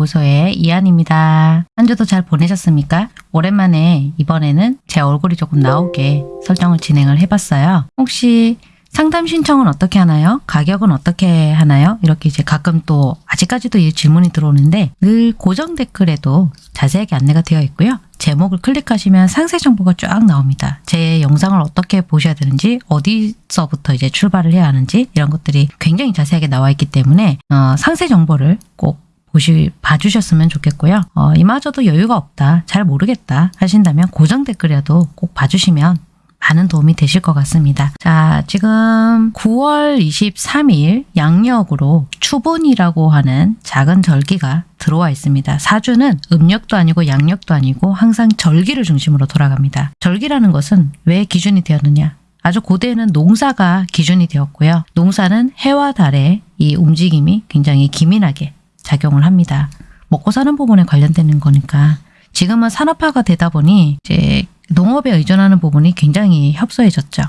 연구소의 이한입니다. 한 주도 잘 보내셨습니까? 오랜만에 이번에는 제 얼굴이 조금 나오게 설정을 진행을 해봤어요. 혹시 상담 신청은 어떻게 하나요? 가격은 어떻게 하나요? 이렇게 이제 가끔 또 아직까지도 이 질문이 들어오는데 늘 고정 댓글에도 자세하게 안내가 되어 있고요. 제목을 클릭하시면 상세 정보가 쫙 나옵니다. 제 영상을 어떻게 보셔야 되는지 어디서부터 이제 출발을 해야 하는지 이런 것들이 굉장히 자세하게 나와 있기 때문에 어, 상세 정보를 꼭 보시 봐주셨으면 좋겠고요. 어, 이마저도 여유가 없다, 잘 모르겠다 하신다면 고정 댓글이라도 꼭 봐주시면 많은 도움이 되실 것 같습니다. 자, 지금 9월 23일 양력으로 추분이라고 하는 작은 절기가 들어와 있습니다. 사주는 음력도 아니고 양력도 아니고 항상 절기를 중심으로 돌아갑니다. 절기라는 것은 왜 기준이 되었느냐? 아주 고대에는 농사가 기준이 되었고요. 농사는 해와 달의 이 움직임이 굉장히 기민하게 작용을 합니다. 먹고 사는 부분에 관련되는 거니까 지금은 산업화가 되다 보니 이제 농업에 의존하는 부분이 굉장히 협소해졌죠.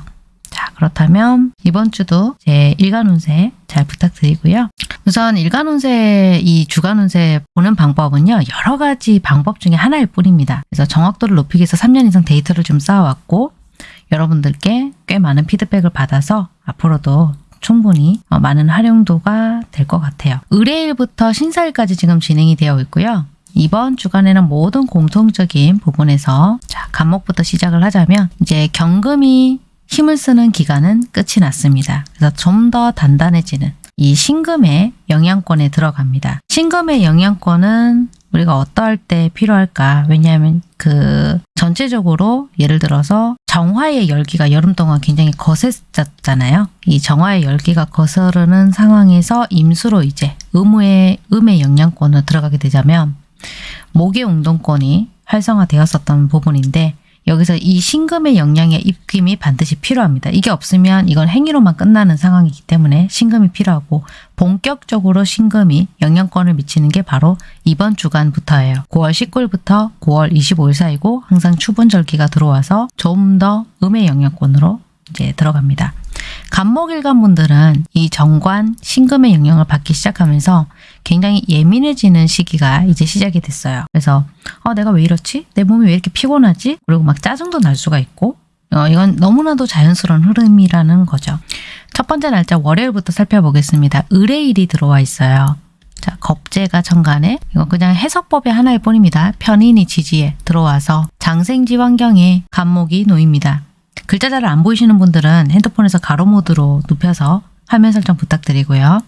자 그렇다면 이번 주도 제 일간 운세 잘 부탁드리고요. 우선 일간 운세 이 주간 운세 보는 방법은요. 여러 가지 방법 중에 하나일 뿐입니다. 그래서 정확도를 높이기 위해서 3년 이상 데이터를 좀 쌓아왔고 여러분들께 꽤 많은 피드백을 받아서 앞으로도 충분히 어, 많은 활용도가 될 것 같아요. 의뢰일부터 신사일까지 지금 진행이 되어 있고요. 이번 주간에는 모든 공통적인 부분에서 자 간목부터 시작을 하자면 이제 경금이 힘을 쓰는 기간은 끝이 났습니다. 그래서 좀 더 단단해지는 이 신금의 영향권에 들어갑니다. 신금의 영향권은 우리가 어떠할 때 필요할까? 왜냐하면 그 전체적으로 예를 들어서 정화의 열기가 여름 동안 굉장히 거셌었잖아요. 이 정화의 열기가 거스르는 상황에서 임수로 이제 음의 음의 영향권으로 들어가게 되자면 목의 운동권이 활성화되었었던 부분인데 여기서 이 신금의 영향의 입김이 반드시 필요합니다. 이게 없으면 이건 행위로만 끝나는 상황이기 때문에 신금이 필요하고 본격적으로 신금이 영향권을 미치는 게 바로 이번 주간부터예요. 9월 19일부터 9월 25일 사이고 항상 추분절기가 들어와서 좀 더 음의 영향권으로 이제 들어갑니다. 간목일간 분들은 이 정관, 신금의 영향을 받기 시작하면서 굉장히 예민해지는 시기가 이제 시작이 됐어요. 그래서 어, 내가 왜 이렇지? 내 몸이 왜 이렇게 피곤하지? 그리고 막 짜증도 날 수가 있고 어, 이건 너무나도 자연스러운 흐름이라는 거죠. 첫 번째 날짜 월요일부터 살펴보겠습니다. 의뢰일이 들어와 있어요. 자, 겁재가 천간에 이건 그냥 해석법의 하나일 뿐입니다. 편인이 지지에 들어와서 장생지 환경에 간목이 놓입니다. 글자 잘 안 보이시는 분들은 핸드폰에서 가로 모드로 눕혀서 화면 설정 부탁드리고요.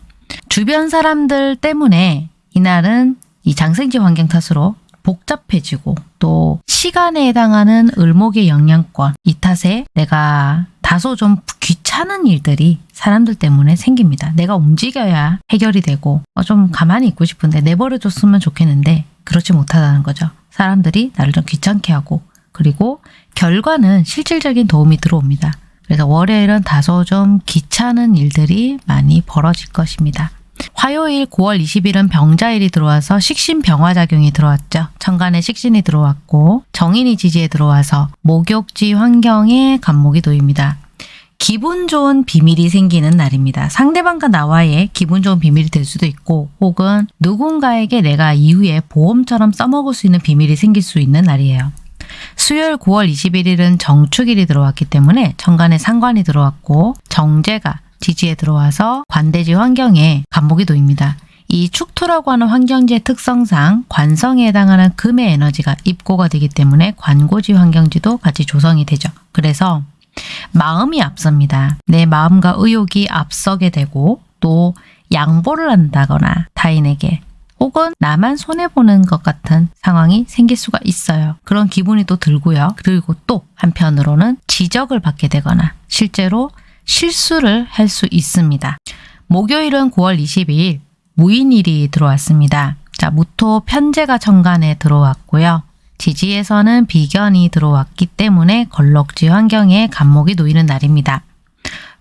주변 사람들 때문에 이날은 이 장생지 환경 탓으로 복잡해지고 또 시간에 해당하는 을목의 영향권 이 탓에 내가 다소 좀 귀찮은 일들이 사람들 때문에 생깁니다. 내가 움직여야 해결이 되고 어, 좀 가만히 있고 싶은데 내버려 뒀으면 좋겠는데 그렇지 못하다는 거죠. 사람들이 나를 좀 귀찮게 하고 그리고 결과는 실질적인 도움이 들어옵니다. 그래서 월요일은 다소 좀 귀찮은 일들이 많이 벌어질 것입니다. 화요일 9월 20일은 병자일이 들어와서 식신병화작용이 들어왔죠. 천간에 식신이 들어왔고 정인이 지지에 들어와서 목욕지 환경에 간목이 놓입니다. 기분 좋은 비밀이 생기는 날입니다. 상대방과 나와의 기분 좋은 비밀이 될 수도 있고 혹은 누군가에게 내가 이후에 보험처럼 써먹을 수 있는 비밀이 생길 수 있는 날이에요. 수요일 9월 21일은 정축일이 들어왔기 때문에 천간에 상관이 들어왔고 정제가 지지에 들어와서 관대지 환경에 간목이 놓입니다. 이 축토라고 하는 환경지의 특성상 관성에 해당하는 금의 에너지가 입고가 되기 때문에 관고지 환경지도 같이 조성이 되죠. 그래서 마음이 앞섭니다. 내 마음과 의욕이 앞서게 되고 또 양보를 한다거나 타인에게 혹은 나만 손해보는 것 같은 상황이 생길 수가 있어요. 그런 기분이 또 들고요. 그리고 또 한편으로는 지적을 받게 되거나 실제로 실수를 할 수 있습니다. 목요일은 9월 22일 무인일이 들어왔습니다. 자, 무토 편제가 천간에 들어왔고요. 지지에서는 비견이 들어왔기 때문에 걸럭지 환경에 간목이 놓이는 날입니다.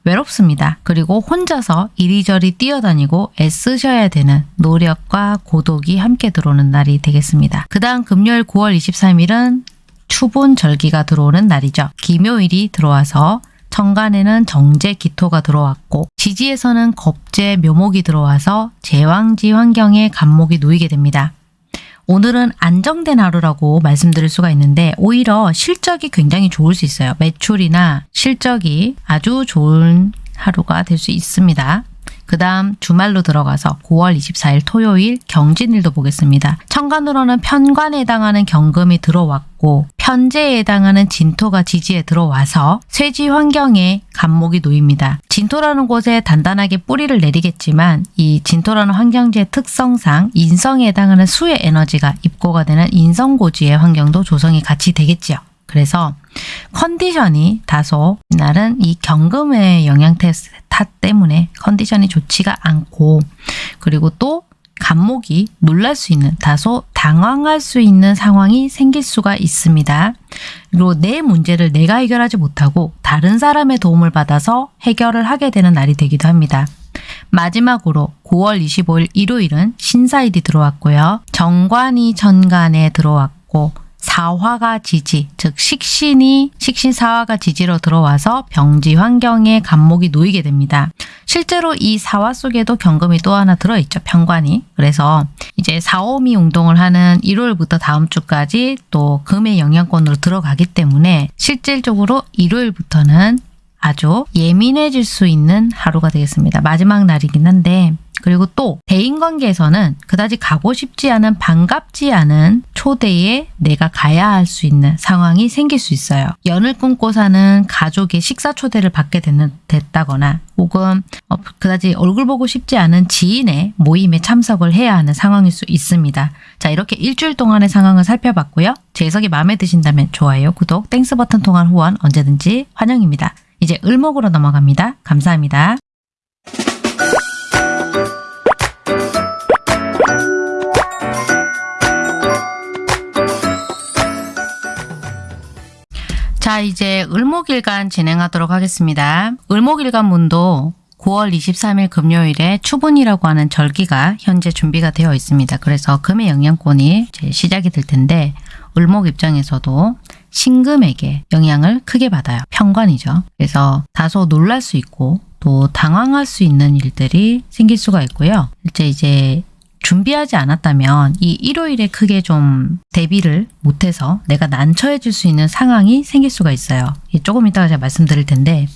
외롭습니다. 그리고 혼자서 이리저리 뛰어다니고 애쓰셔야 되는 노력과 고독이 함께 들어오는 날이 되겠습니다. 그 다음 금요일 9월 23일은 추분 절기가 들어오는 날이죠. 기묘일이 들어와서 천간에는 정제 기토가 들어왔고 지지에서는 겁제 묘목이 들어와서 제왕지 환경에 간목이 놓이게 됩니다. 오늘은 안정된 하루라고 말씀드릴 수가 있는데 오히려 실적이 굉장히 좋을 수 있어요. 매출이나 실적이 아주 좋은 하루가 될 수 있습니다. 그 다음 주말로 들어가서 9월 24일 토요일 경진일도 보겠습니다. 천간으로는 편관에 해당하는 경금이 들어왔고 편제에 해당하는 진토가 지지에 들어와서 쇠지 환경에 간목이 놓입니다. 진토라는 곳에 단단하게 뿌리를 내리겠지만 이 진토라는 환경지의 특성상 인성에 해당하는 수의 에너지가 입고가 되는 인성고지의 환경도 조성이 같이 되겠지요. 그래서 컨디션이 다소 이날은 이 경금의 영향 탓 때문에 컨디션이 좋지가 않고 그리고 또 간목이 놀랄 수 있는 다소 당황할 수 있는 상황이 생길 수가 있습니다. 그리고 내 문제를 내가 해결하지 못하고 다른 사람의 도움을 받아서 해결을 하게 되는 날이 되기도 합니다. 마지막으로 9월 25일 일요일은 신사일이 들어왔고요. 정관이 천간에 들어왔고 사화가 지지, 즉 식신이 식신 사화가 지지로 들어와서 병지 환경에 간목이 놓이게 됩니다. 실제로 이 사화 속에도 경금이 또 하나 들어있죠. 편관이. 그래서 이제 사오미 운동을 하는 1월부터 다음 주까지 또 금의 영향권으로 들어가기 때문에 실질적으로 일요일부터는 아주 예민해질 수 있는 하루가 되겠습니다. 마지막 날이긴 한데 그리고 또 대인관계에서는 그다지 가고 싶지 않은 반갑지 않은 초대에 내가 가야 할 수 있는 상황이 생길 수 있어요. 연을 끊고 사는 가족의 식사 초대를 받게 되는, 됐다거나 혹은 어, 그다지 얼굴 보고 싶지 않은 지인의 모임에 참석을 해야 하는 상황일 수 있습니다. 자 이렇게 일주일 동안의 상황을 살펴봤고요. 제 해석이 마음에 드신다면 좋아요, 구독, Thanks 버튼 통한 후원 언제든지 환영입니다. 이제 을목으로 넘어갑니다. 감사합니다. 자 이제 을목일간 진행하도록 하겠습니다. 을목일간 문도 9월 23일 금요일에 추분이라고 하는 절기가 현재 준비가 되어 있습니다. 그래서 금의 영향권이 시작이 될 텐데 을목 입장에서도 신금에게 영향을 크게 받아요. 편관이죠. 그래서 다소 놀랄 수 있고 또 당황할 수 있는 일들이 생길 수가 있고요. 실제 이제 준비하지 않았다면 이 일요일에 크게 좀 대비를 못해서 내가 난처해질 수 있는 상황이 생길 수가 있어요. 조금 이따가 제가 말씀드릴 텐데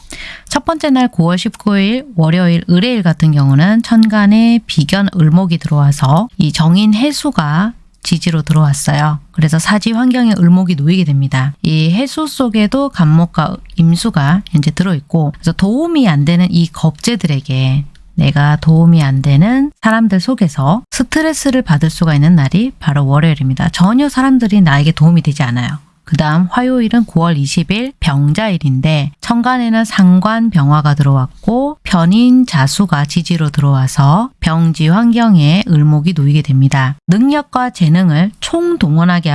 첫 번째 날 9월 19일 월요일 의뢰일 같은 경우는 천간에 비견 을목이 들어와서 이 정인 해수가 지지로 들어왔어요. 그래서 사지 환경에 을목이 놓이게 됩니다. 이 해수 속에도 간목과 임수가 현재 들어있고 그래서 도움이 안 되는 이 겁재들에게 내가 도움이 안 되는 사람들 속에서 스트레스를 받을 수가 있는 날이 바로 월요일입니다. 전혀 사람들이 나에게 도움이 되지 않아요. 그 다음 화요일은 9월 20일 병자일인데 천간에는 상관 병화가 들어왔고 변인 자수가 지지로 들어와서 병지 환경에 을목이 놓이게 됩니다. 능력과 재능을 총동원하게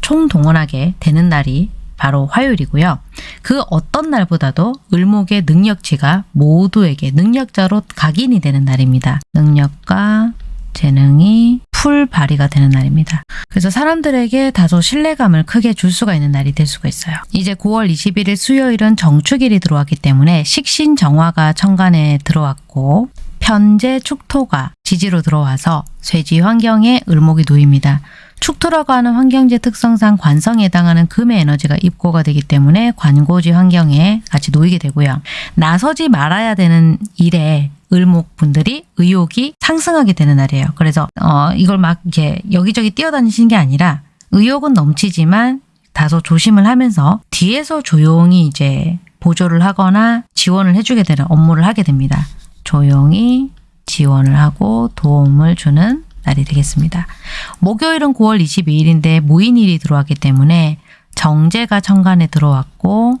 총동원하게 되는 날이 바로 화요일이고요. 그 어떤 날보다도 을목의 능력치가 모두에게 능력자로 각인이 되는 날입니다. 능력과 재능이 풀 발휘가 되는 날입니다. 그래서 사람들에게 다소 신뢰감을 크게 줄 수가 있는 날이 될 수가 있어요. 이제 9월 21일 수요일은 정축일이 들어왔기 때문에 식신정화가 천간에 들어왔고 편제 축토가 지지로 들어와서 쇠지 환경에 을목이 놓입니다. 축토라고 하는 환경지 특성상 관성에 해당하는 금의 에너지가 입고가 되기 때문에 관고지 환경에 같이 놓이게 되고요. 나서지 말아야 되는 일에 을목분들이 의욕이 상승하게 되는 날이에요. 그래서 어, 이걸 막 이렇게 여기저기 뛰어다니시는 게 아니라 의욕은 넘치지만 다소 조심을 하면서 뒤에서 조용히 이제 보조를 하거나 지원을 해주게 되는 업무를 하게 됩니다. 조용히 지원을 하고 도움을 주는 날이 되겠습니다. 목요일은 9월 22일인데 무인일이 들어왔기 때문에 정제가 천간에 들어왔고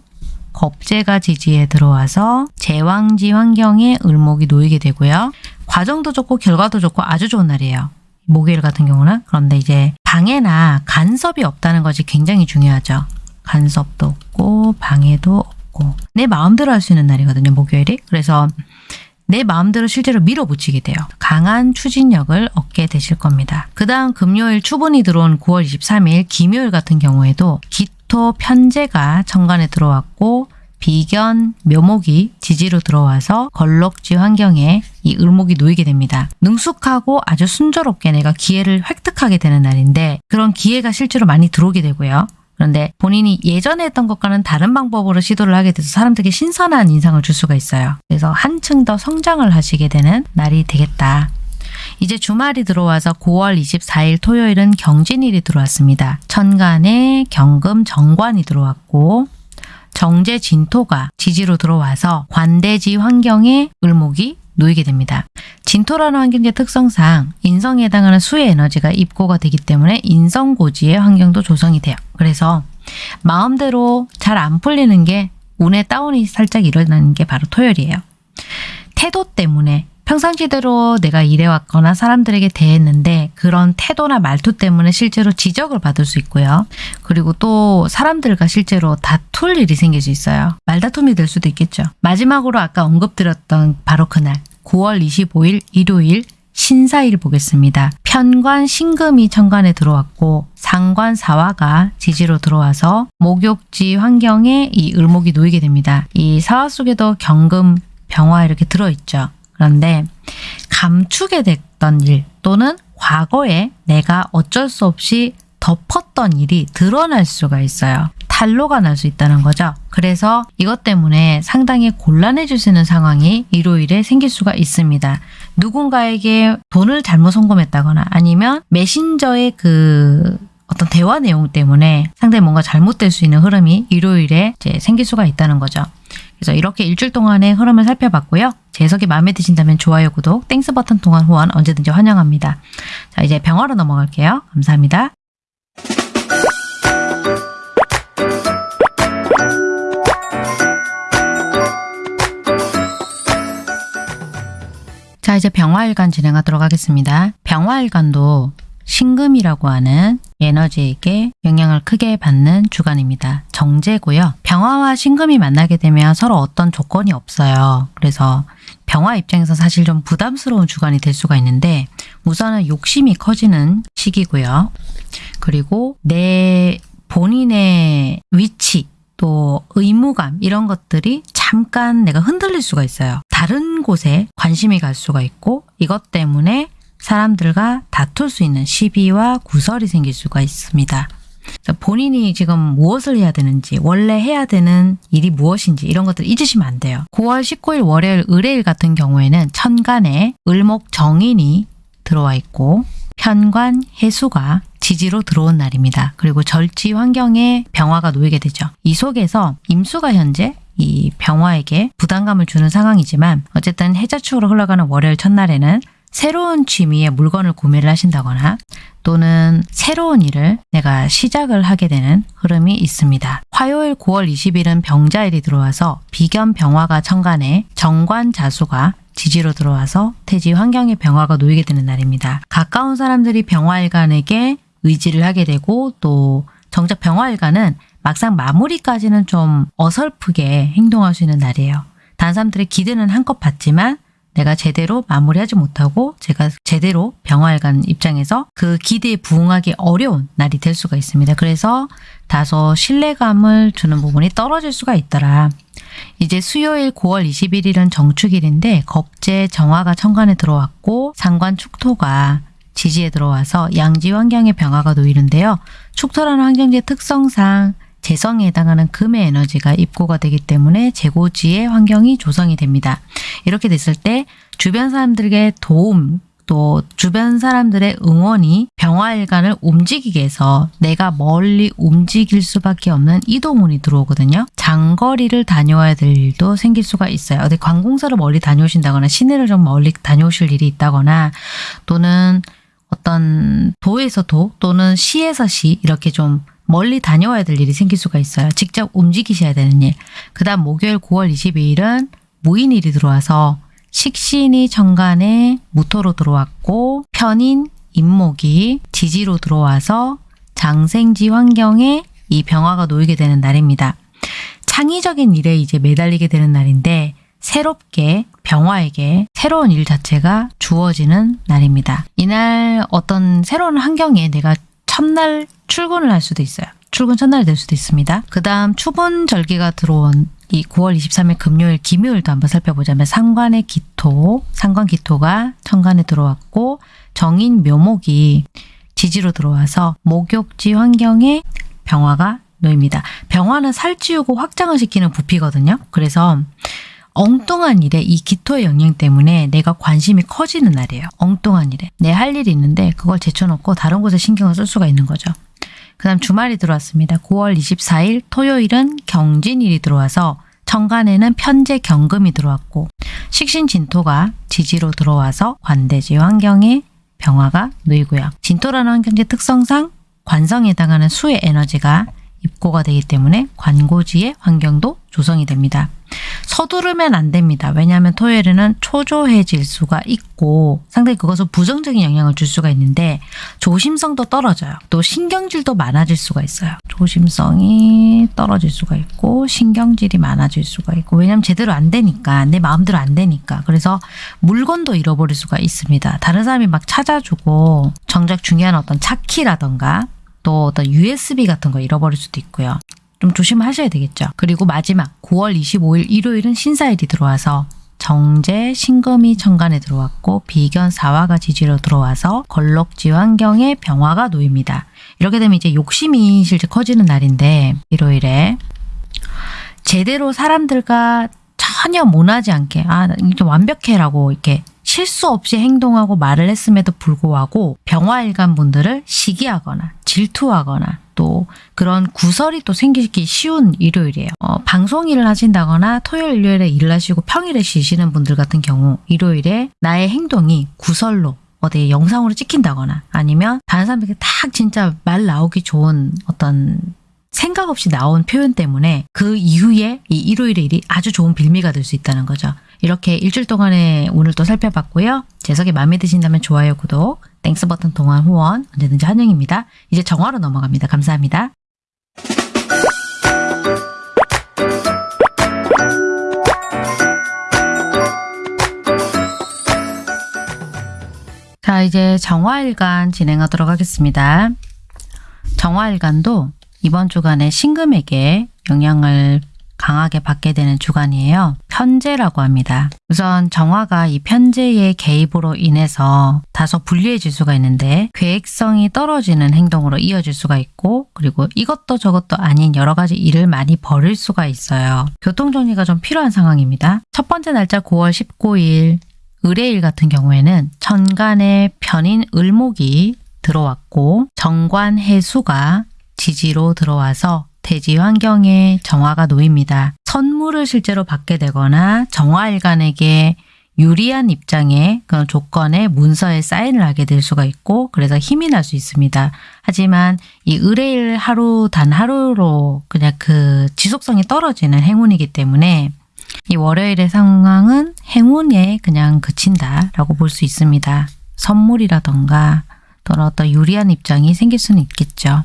겁제가 지지에 들어와서 제왕지 환경에 을목이 놓이게 되고요. 과정도 좋고 결과도 좋고 아주 좋은 날이에요. 목요일 같은 경우는 그런데 이제 방해나 간섭이 없다는 것이 굉장히 중요하죠. 간섭도 없고 방해도 없고 내 마음대로 할 수 있는 날이거든요. 목요일이. 그래서 내 마음대로 실제로 밀어붙이게 돼요. 강한 추진력을 얻게 되실 겁니다. 그 다음 금요일 추분이 들어온 9월 23일 김요일 같은 경우에도 기토 편제가 천간에 들어왔고 비견 묘목이 지지로 들어와서 걸럭지 환경에 이 을목이 놓이게 됩니다. 능숙하고 아주 순조롭게 내가 기회를 획득하게 되는 날인데 그런 기회가 실제로 많이 들어오게 되고요. 그런데 본인이 예전에 했던 것과는 다른 방법으로 시도를 하게 돼서 사람들에게 신선한 인상을 줄 수가 있어요. 그래서 한층 더 성장을 하시게 되는 날이 되겠다. 이제 주말이 들어와서 9월 24일 토요일은 경진일이 들어왔습니다. 천간에 경금 정관이 들어왔고 정제 진토가 지지로 들어와서 관대지 환경에 을목이 놓이게 됩니다. 진토라는 환경의 특성상 인성에 해당하는 수의 에너지가 입고가 되기 때문에 인성고지의 환경도 조성이 돼요. 그래서 마음대로 잘 안 풀리는 게 운의 다운이 살짝 일어나는 게 바로 토요일이에요. 태도 때문에 평상시대로 내가 일해왔거나 사람들에게 대했는데 그런 태도나 말투 때문에 실제로 지적을 받을 수 있고요. 그리고 또 사람들과 실제로 다툴 일이 생길 수 있어요. 말다툼이 될 수도 있겠죠. 마지막으로 아까 언급드렸던 바로 그날 9월 25일 일요일 신사일 보겠습니다. 편관 신금이 천간에 들어왔고 상관 사화가 지지로 들어와서 목욕지 환경에 이 을목이 놓이게 됩니다. 이 사화 속에도 경금, 병화 이렇게 들어있죠. 그런데 감추게 됐던 일 또는 과거에 내가 어쩔 수 없이 덮었던 일이 드러날 수가 있어요. 탈로가 날 수 있다는 거죠. 그래서 이것 때문에 상당히 곤란해지시는 상황이 일요일에 생길 수가 있습니다. 누군가에게 돈을 잘못 송금했다거나 아니면 메신저의 그 어떤 대화 내용 때문에 상당히 뭔가 잘못될 수 있는 흐름이 일요일에 생길 수가 있다는 거죠. 그래서 이렇게 일주일 동안의 흐름을 살펴봤고요. 제 해석이 마음에 드신다면 좋아요, 구독, Thanks 버튼 통한 후원 언제든지 환영합니다. 자, 이제 병화로 넘어갈게요. 감사합니다. 이제 병화일간 진행하도록 하겠습니다. 병화일간도 신금이라고 하는 에너지에게 영향을 크게 받는 주간입니다. 정재고요. 병화와 신금이 만나게 되면 서로 어떤 조건이 없어요. 그래서 병화 입장에서 사실 좀 부담스러운 주간이 될 수가 있는데 우선은 욕심이 커지는 시기고요. 그리고 내 본인의 위치 또 의무감 이런 것들이 잠깐 내가 흔들릴 수가 있어요. 다른 곳에 관심이 갈 수가 있고 이것 때문에 사람들과 다툴 수 있는 시비와 구설이 생길 수가 있습니다. 본인이 지금 무엇을 해야 되는지 원래 해야 되는 일이 무엇인지 이런 것들 잊으시면 안 돼요. 9월 19일 월요일 의뢰일 같은 경우에는 천간에 을목 정인이 들어와 있고 편관 해수가 지지로 들어온 날입니다. 그리고 절지 환경에 병화가 놓이게 되죠. 이 속에서 임수가 현재 이 병화에게 부담감을 주는 상황이지만 어쨌든 해자축으로 흘러가는 월요일 첫날에는 새로운 취미의 물건을 구매를 하신다거나 또는 새로운 일을 내가 시작을 하게 되는 흐름이 있습니다. 화요일 9월 20일은 병자일이 들어와서 비견 병화가 천간에 정관 자수가 지지로 들어와서 태지 환경의 병화가 놓이게 되는 날입니다. 가까운 사람들이 병화일간에게 의지를 하게 되고 또 정작 병화일간은 막상 마무리까지는 좀 어설프게 행동할 수 있는 날이에요. 다른 사람들의 기대는 한껏 받지만 내가 제대로 마무리하지 못하고 제가 제대로 병화일간 입장에서 그 기대에 부응하기 어려운 날이 될 수가 있습니다. 그래서 다소 신뢰감을 주는 부분이 떨어질 수가 있더라. 이제 수요일 9월 21일은 정축일인데 겁재 정화가 천간에 들어왔고 상관 축토가 지지에 들어와서 양지 환경의 병화가 놓이는데요. 축토라는 환경지의 특성상 재성에 해당하는 금의 에너지가 입고가 되기 때문에 재고지의 환경이 조성이 됩니다. 이렇게 됐을 때 주변 사람들에게 도움 또 주변 사람들의 응원이 병화일간을 움직이게 해서 내가 멀리 움직일 수밖에 없는 이동운이 들어오거든요. 장거리를 다녀와야 될 일도 생길 수가 있어요. 어디 관공서를 멀리 다녀오신다거나 시내를 좀 멀리 다녀오실 일이 있다거나 또는 어떤 도에서 도 또는 시에서 시 이렇게 좀 멀리 다녀와야 될 일이 생길 수가 있어요. 직접 움직이셔야 되는 일. 그 다음 목요일 9월 22일은 무인일이 들어와서 식신이 정간에 무토로 들어왔고 편인 임목이 지지로 들어와서 장생지 환경에 이 병화가 놓이게 되는 날입니다. 창의적인 일에 이제 매달리게 되는 날인데 새롭게 병화에게 새로운 일 자체가 주어지는 날입니다. 이날 어떤 새로운 환경에 내가 첫날 출근을 할 수도 있어요. 출근 첫날이 될 수도 있습니다. 그 다음 추분 절기가 들어온 이 9월 23일 금요일, 김요일도 한번 살펴보자면 상관의 기토, 상관 기토가 천간에 들어왔고 정인 묘목이 지지로 들어와서 목욕지 환경에 병화가 놓입니다. 병화는 살찌우고 확장을 시키는 부피거든요. 그래서 엉뚱한 일에 이 기토의 영향 때문에 내가 관심이 커지는 날이에요. 엉뚱한 일에. 내 할 일이 있는데 그걸 제쳐놓고 다른 곳에 신경을 쓸 수가 있는 거죠. 그 다음 주말이 들어왔습니다. 9월 24일 토요일은 경진일이 들어와서 천간에는 편제 경금이 들어왔고 식신진토가 지지로 들어와서 관대지 환경에 병화가 놓이고요. 진토라는 환경지 특성상 관성에 해당하는 수의 에너지가 입고가 되기 때문에 관고지의 환경도 조성이 됩니다. 서두르면 안 됩니다. 왜냐하면 토요일에는 초조해질 수가 있고 상당히 그것은 부정적인 영향을 줄 수가 있는데 조심성도 떨어져요. 또 신경질도 많아질 수가 있어요. 조심성이 떨어질 수가 있고 신경질이 많아질 수가 있고 왜냐하면 제대로 안 되니까 내 마음대로 안 되니까 그래서 물건도 잃어버릴 수가 있습니다. 다른 사람이 막 찾아주고 정작 중요한 어떤 차키라던가 또 어떤 USB 같은 거 잃어버릴 수도 있고요. 좀 조심하셔야 되겠죠. 그리고 마지막 9월 25일 일요일은 신사일이 들어와서 정제, 신금이 천간에 들어왔고 비견 사화가 지지로 들어와서 걸럭지 환경에 병화가 놓입니다. 이렇게 되면 이제 욕심이 실제 커지는 날인데 일요일에 제대로 사람들과 전혀 모나지 않게 아 이게 완벽해라고 이렇게 실수 없이 행동하고 말을 했음에도 불구하고 병화일간 분들을 시기하거나 질투하거나 또 그런 구설이 또 생기기 쉬운 일요일이에요. 어, 방송 일을 하신다거나 토요일, 일요일에 일을 하시고 평일에 쉬시는 분들 같은 경우 일요일에 나의 행동이 구설로 어디 영상으로 찍힌다거나 아니면 다른 사람에게 딱 진짜 말 나오기 좋은 어떤 생각 없이 나온 표현 때문에 그 이후에 이 일요일의 일이 아주 좋은 빌미가 될 수 있다는 거죠. 이렇게 일주일 동안에 오늘 또 살펴봤고요. 제 해석이 마음에 드신다면 좋아요, 구독, Thanks 버튼 통한 후원 언제든지 환영입니다. 이제 정화로 넘어갑니다. 감사합니다. 자 이제 정화일간 진행하도록 하겠습니다. 정화일간도 이번 주간에 신금에게 영향을 강하게 받게 되는 주간이에요. 편제라고 합니다. 우선 정화가 이 편제의 개입으로 인해서 다소 불리해질 수가 있는데 계획성이 떨어지는 행동으로 이어질 수가 있고 그리고 이것도 저것도 아닌 여러 가지 일을 많이 벌일 수가 있어요. 교통정리가 좀 필요한 상황입니다. 첫 번째 날짜 9월 19일 의뢰일 같은 경우에는 천간에 편인 을목이 들어왔고 정관 해수가 지지로 들어와서 대지 환경에 정화가 놓입니다. 선물을 실제로 받게 되거나 정화일간에게 유리한 입장의 그런 조건에 문서에 사인을 하게 될 수가 있고 그래서 힘이 날 수 있습니다. 하지만 이 의뢰일 하루 단 하루로 그냥 그 지속성이 떨어지는 행운이기 때문에 이 월요일의 상황은 행운에 그냥 그친다라고 볼 수 있습니다. 선물이라던가 또는 어떤 유리한 입장이 생길 수는 있겠죠.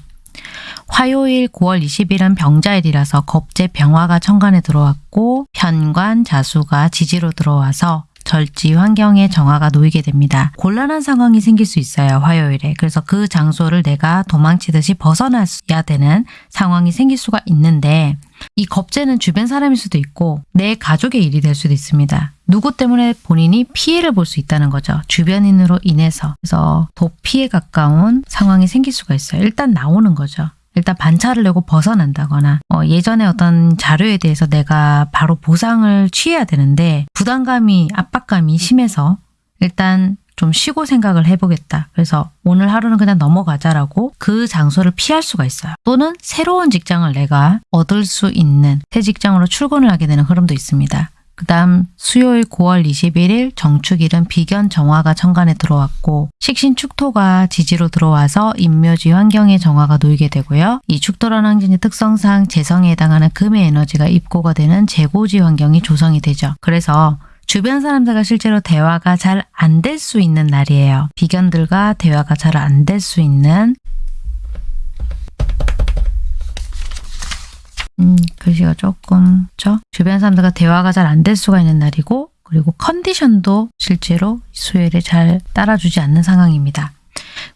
화요일 9월 20일은 병자일이라서 겁재 병화가 천간에 들어왔고 편관 자수가 지지로 들어와서 절지 환경에 정화가 놓이게 됩니다. 곤란한 상황이 생길 수 있어요. 화요일에. 그래서 그 장소를 내가 도망치듯이 벗어나야 되는 상황이 생길 수가 있는데 이 겁재는 주변 사람일 수도 있고 내 가족의 일이 될 수도 있습니다. 누구 때문에 본인이 피해를 볼 수 있다는 거죠. 주변인으로 인해서. 그래서 도피에 가까운 상황이 생길 수가 있어요. 일단 나오는 거죠. 일단 반차를 내고 벗어난다거나 어, 예전에 어떤 자료에 대해서 내가 바로 보상을 취해야 되는데 부담감이 압박감이 심해서 일단 좀 쉬고 생각을 해보겠다. 그래서 오늘 하루는 그냥 넘어가자라고 그 장소를 피할 수가 있어요. 또는 새로운 직장을 내가 얻을 수 있는 새 직장으로 출근을 하게 되는 흐름도 있습니다. 그 다음 수요일 9월 21일 정축일은 비견 정화가 천간에 들어왔고 식신 축토가 지지로 들어와서 인묘지 환경에 정화가 놓이게 되고요. 이 축토라는 환경의 특성상 재성에 해당하는 금의 에너지가 입고가 되는 재고지 환경이 조성이 되죠. 그래서 주변 사람들과 실제로 대화가 잘 안 될 수 있는 날이에요. 비견들과 대화가 잘 안 될 수 있는 음, 글씨가 조금 죠 주변 사람들과 대화가 잘 안 될 수가 있는 날이고 그리고 컨디션도 실제로 수요일에 잘 따라주지 않는 상황입니다.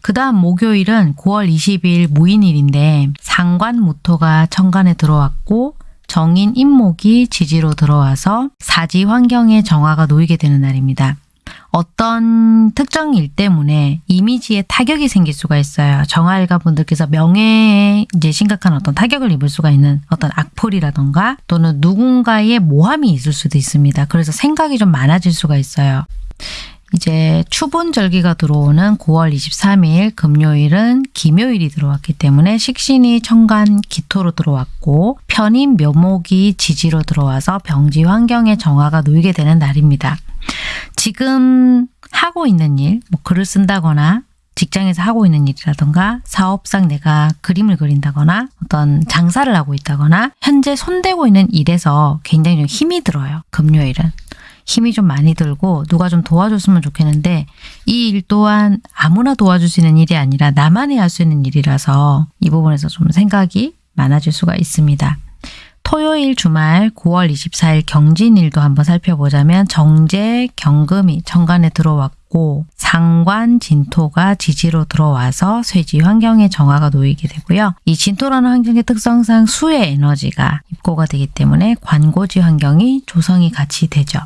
그 다음 목요일은 9월 20일 무인일인데 상관무토가 천간에 들어왔고 정인 인목이 지지로 들어와서 사지 환경의 정화가 놓이게 되는 날입니다. 어떤 특정 일 때문에 이미지에 타격이 생길 수가 있어요. 정화일가 분들께서 명예에 이제 심각한 어떤 타격을 입을 수가 있는 어떤 악플이라던가 또는 누군가의 모함이 있을 수도 있습니다. 그래서 생각이 좀 많아질 수가 있어요. 이제 추분절기가 들어오는 9월 23일 금요일은 기묘일이 들어왔기 때문에 식신이 천간 기토로 들어왔고 편인 묘목이 지지로 들어와서 병지 환경의 정화가 놓이게 되는 날입니다. 지금 하고 있는 일, 뭐 글을 쓴다거나 직장에서 하고 있는 일이라던가 사업상 내가 그림을 그린다거나 어떤 장사를 하고 있다거나 현재 손대고 있는 일에서 굉장히 좀 힘이 들어요. 금요일은. 힘이 좀 많이 들고 누가 좀 도와줬으면 좋겠는데 이 일 또한 아무나 도와줄 수 있는 일이 아니라 나만이 할 수 있는 일이라서 이 부분에서 좀 생각이 많아질 수가 있습니다. 토요일 주말 9월 24일 경진일도 한번 살펴보자면 정제, 경금이 천간에 들어왔고 상관, 진토가 지지로 들어와서 쇠지 환경의 정화가 놓이게 되고요. 이 진토라는 환경의 특성상 수의 에너지가 입고가 되기 때문에 관고지 환경이 조성이 같이 되죠.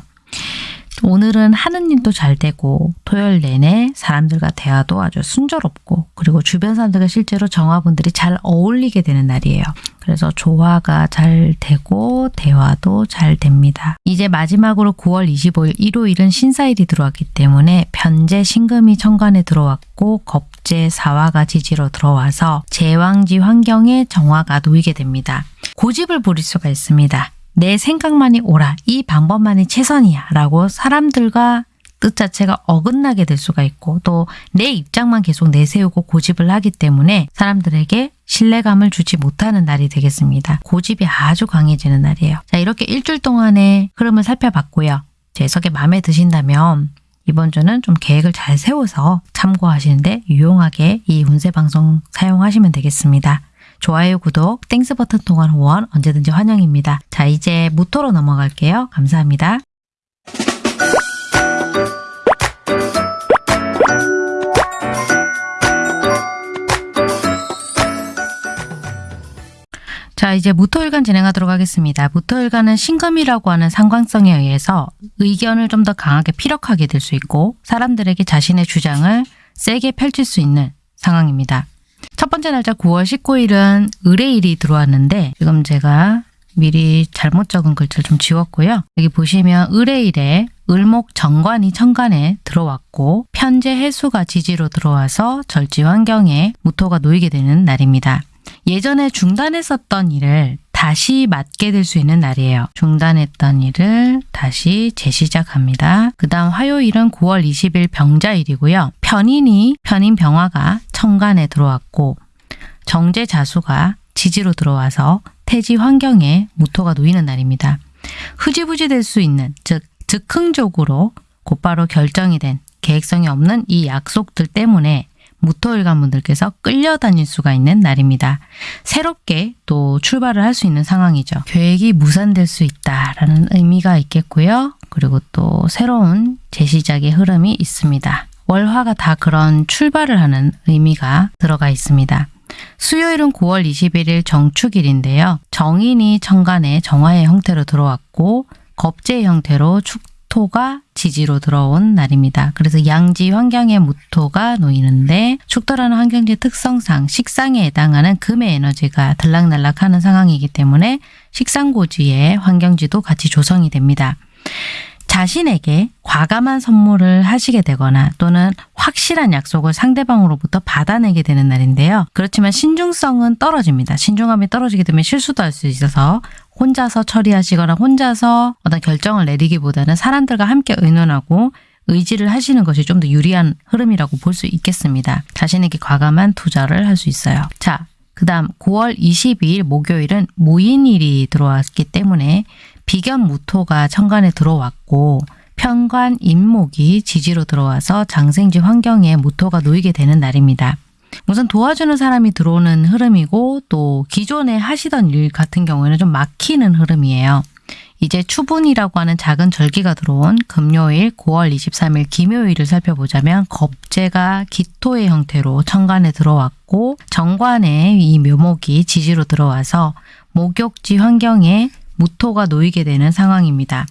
오늘은 하는 일도 잘 되고 토요일 내내 사람들과 대화도 아주 순조롭고 그리고 주변 사람들과 실제로 정화분들이 잘 어울리게 되는 날이에요. 그래서 조화가 잘 되고 대화도 잘 됩니다. 이제 마지막으로 9월 25일 일요일은 신사일이 들어왔기 때문에 편제 신금이 천간에 들어왔고 겁제 사화가 지지로 들어와서 제왕지 환경에 정화가 놓이게 됩니다. 고집을 부릴 수가 있습니다. 내 생각만이 옳아. 이 방법만이 최선이야. 라고 사람들과 뜻 자체가 어긋나게 될 수가 있고 또 내 입장만 계속 내세우고 고집을 하기 때문에 사람들에게 신뢰감을 주지 못하는 날이 되겠습니다. 고집이 아주 강해지는 날이에요. 자 이렇게 일주일 동안의 흐름을 살펴봤고요. 제 해석이 마음에 드신다면 이번 주는 좀 계획을 잘 세워서 참고하시는데 유용하게 이 운세 방송 사용하시면 되겠습니다. 좋아요, 구독, Thanks 버튼 통한 후원 언제든지 환영입니다. 자, 이제 무토로 넘어갈게요. 감사합니다. 자, 이제 무토일간 진행하도록 하겠습니다. 무토일간은 신금이라고 하는 상관성에 의해서 의견을 좀 더 강하게 피력하게 될 수 있고 사람들에게 자신의 주장을 세게 펼칠 수 있는 상황입니다. 첫 번째 날짜 9월 19일은 의뢰일이 들어왔는데 지금 제가 미리 잘못 적은 글자를 좀 지웠고요. 여기 보시면 의뢰일에 을목 정관이 천간에 들어왔고 편제 해수가 지지로 들어와서 절지 환경에 무토가 놓이게 되는 날입니다. 예전에 중단했었던 일을 다시 맡게 될 수 있는 날이에요. 중단했던 일을 다시 재시작합니다. 그 다음 화요일은 9월 20일 병자일이고요. 편인이 편인 병화가 천간에 들어왔고 정제 자수가 지지로 들어와서 태지 환경에 무토가 놓이는 날입니다. 흐지부지 될 수 있는 즉 즉흥적으로 곧바로 결정이 된 계획성이 없는 이 약속들 때문에 무토일간 분들께서 끌려다닐 수가 있는 날입니다. 새롭게 또 출발을 할 수 있는 상황이죠. 계획이 무산될 수 있다라는 의미가 있겠고요. 그리고 또 새로운 재시작의 흐름이 있습니다. 월화가 다 그런 출발을 하는 의미가 들어가 있습니다. 수요일은 9월 21일 정축일인데요. 정인이 천간에 정화의 형태로 들어왔고 겁제 형태로 축 토가 지지로 들어온 날입니다. 그래서 양지 환경의 무토가 놓이는데 축토라는 환경지 특성상 식상에 해당하는 금의 에너지가 들락날락하는 상황이기 때문에 식상고지의 환경지도 같이 조성이 됩니다. 자신에게 과감한 선물을 하시게 되거나 또는 확실한 약속을 상대방으로부터 받아내게 되는 날인데요. 그렇지만 신중성은 떨어집니다. 신중함이 떨어지게 되면 실수도 할 수 있어서 혼자서 처리하시거나 혼자서 어떤 결정을 내리기보다는 사람들과 함께 의논하고 의지를 하시는 것이 좀 더 유리한 흐름이라고 볼 수 있겠습니다. 자신에게 과감한 투자를 할 수 있어요. 자, 그 다음 9월 22일 목요일은 무인일이 들어왔기 때문에 비견 무토가 천간에 들어왔고 편관 임목이 지지로 들어와서 장생지 환경에 무토가 놓이게 되는 날입니다. 우선 도와주는 사람이 들어오는 흐름이고 또 기존에 하시던 일 같은 경우에는 좀 막히는 흐름이에요. 이제 추분이라고 하는 작은 절기가 들어온 금요일 9월 23일 김요일을 살펴보자면 겁재가 기토의 형태로 천간에 들어왔고 정관에 이 묘목이 지지로 들어와서 목욕지 환경에 무토가 놓이게 되는 상황입니다.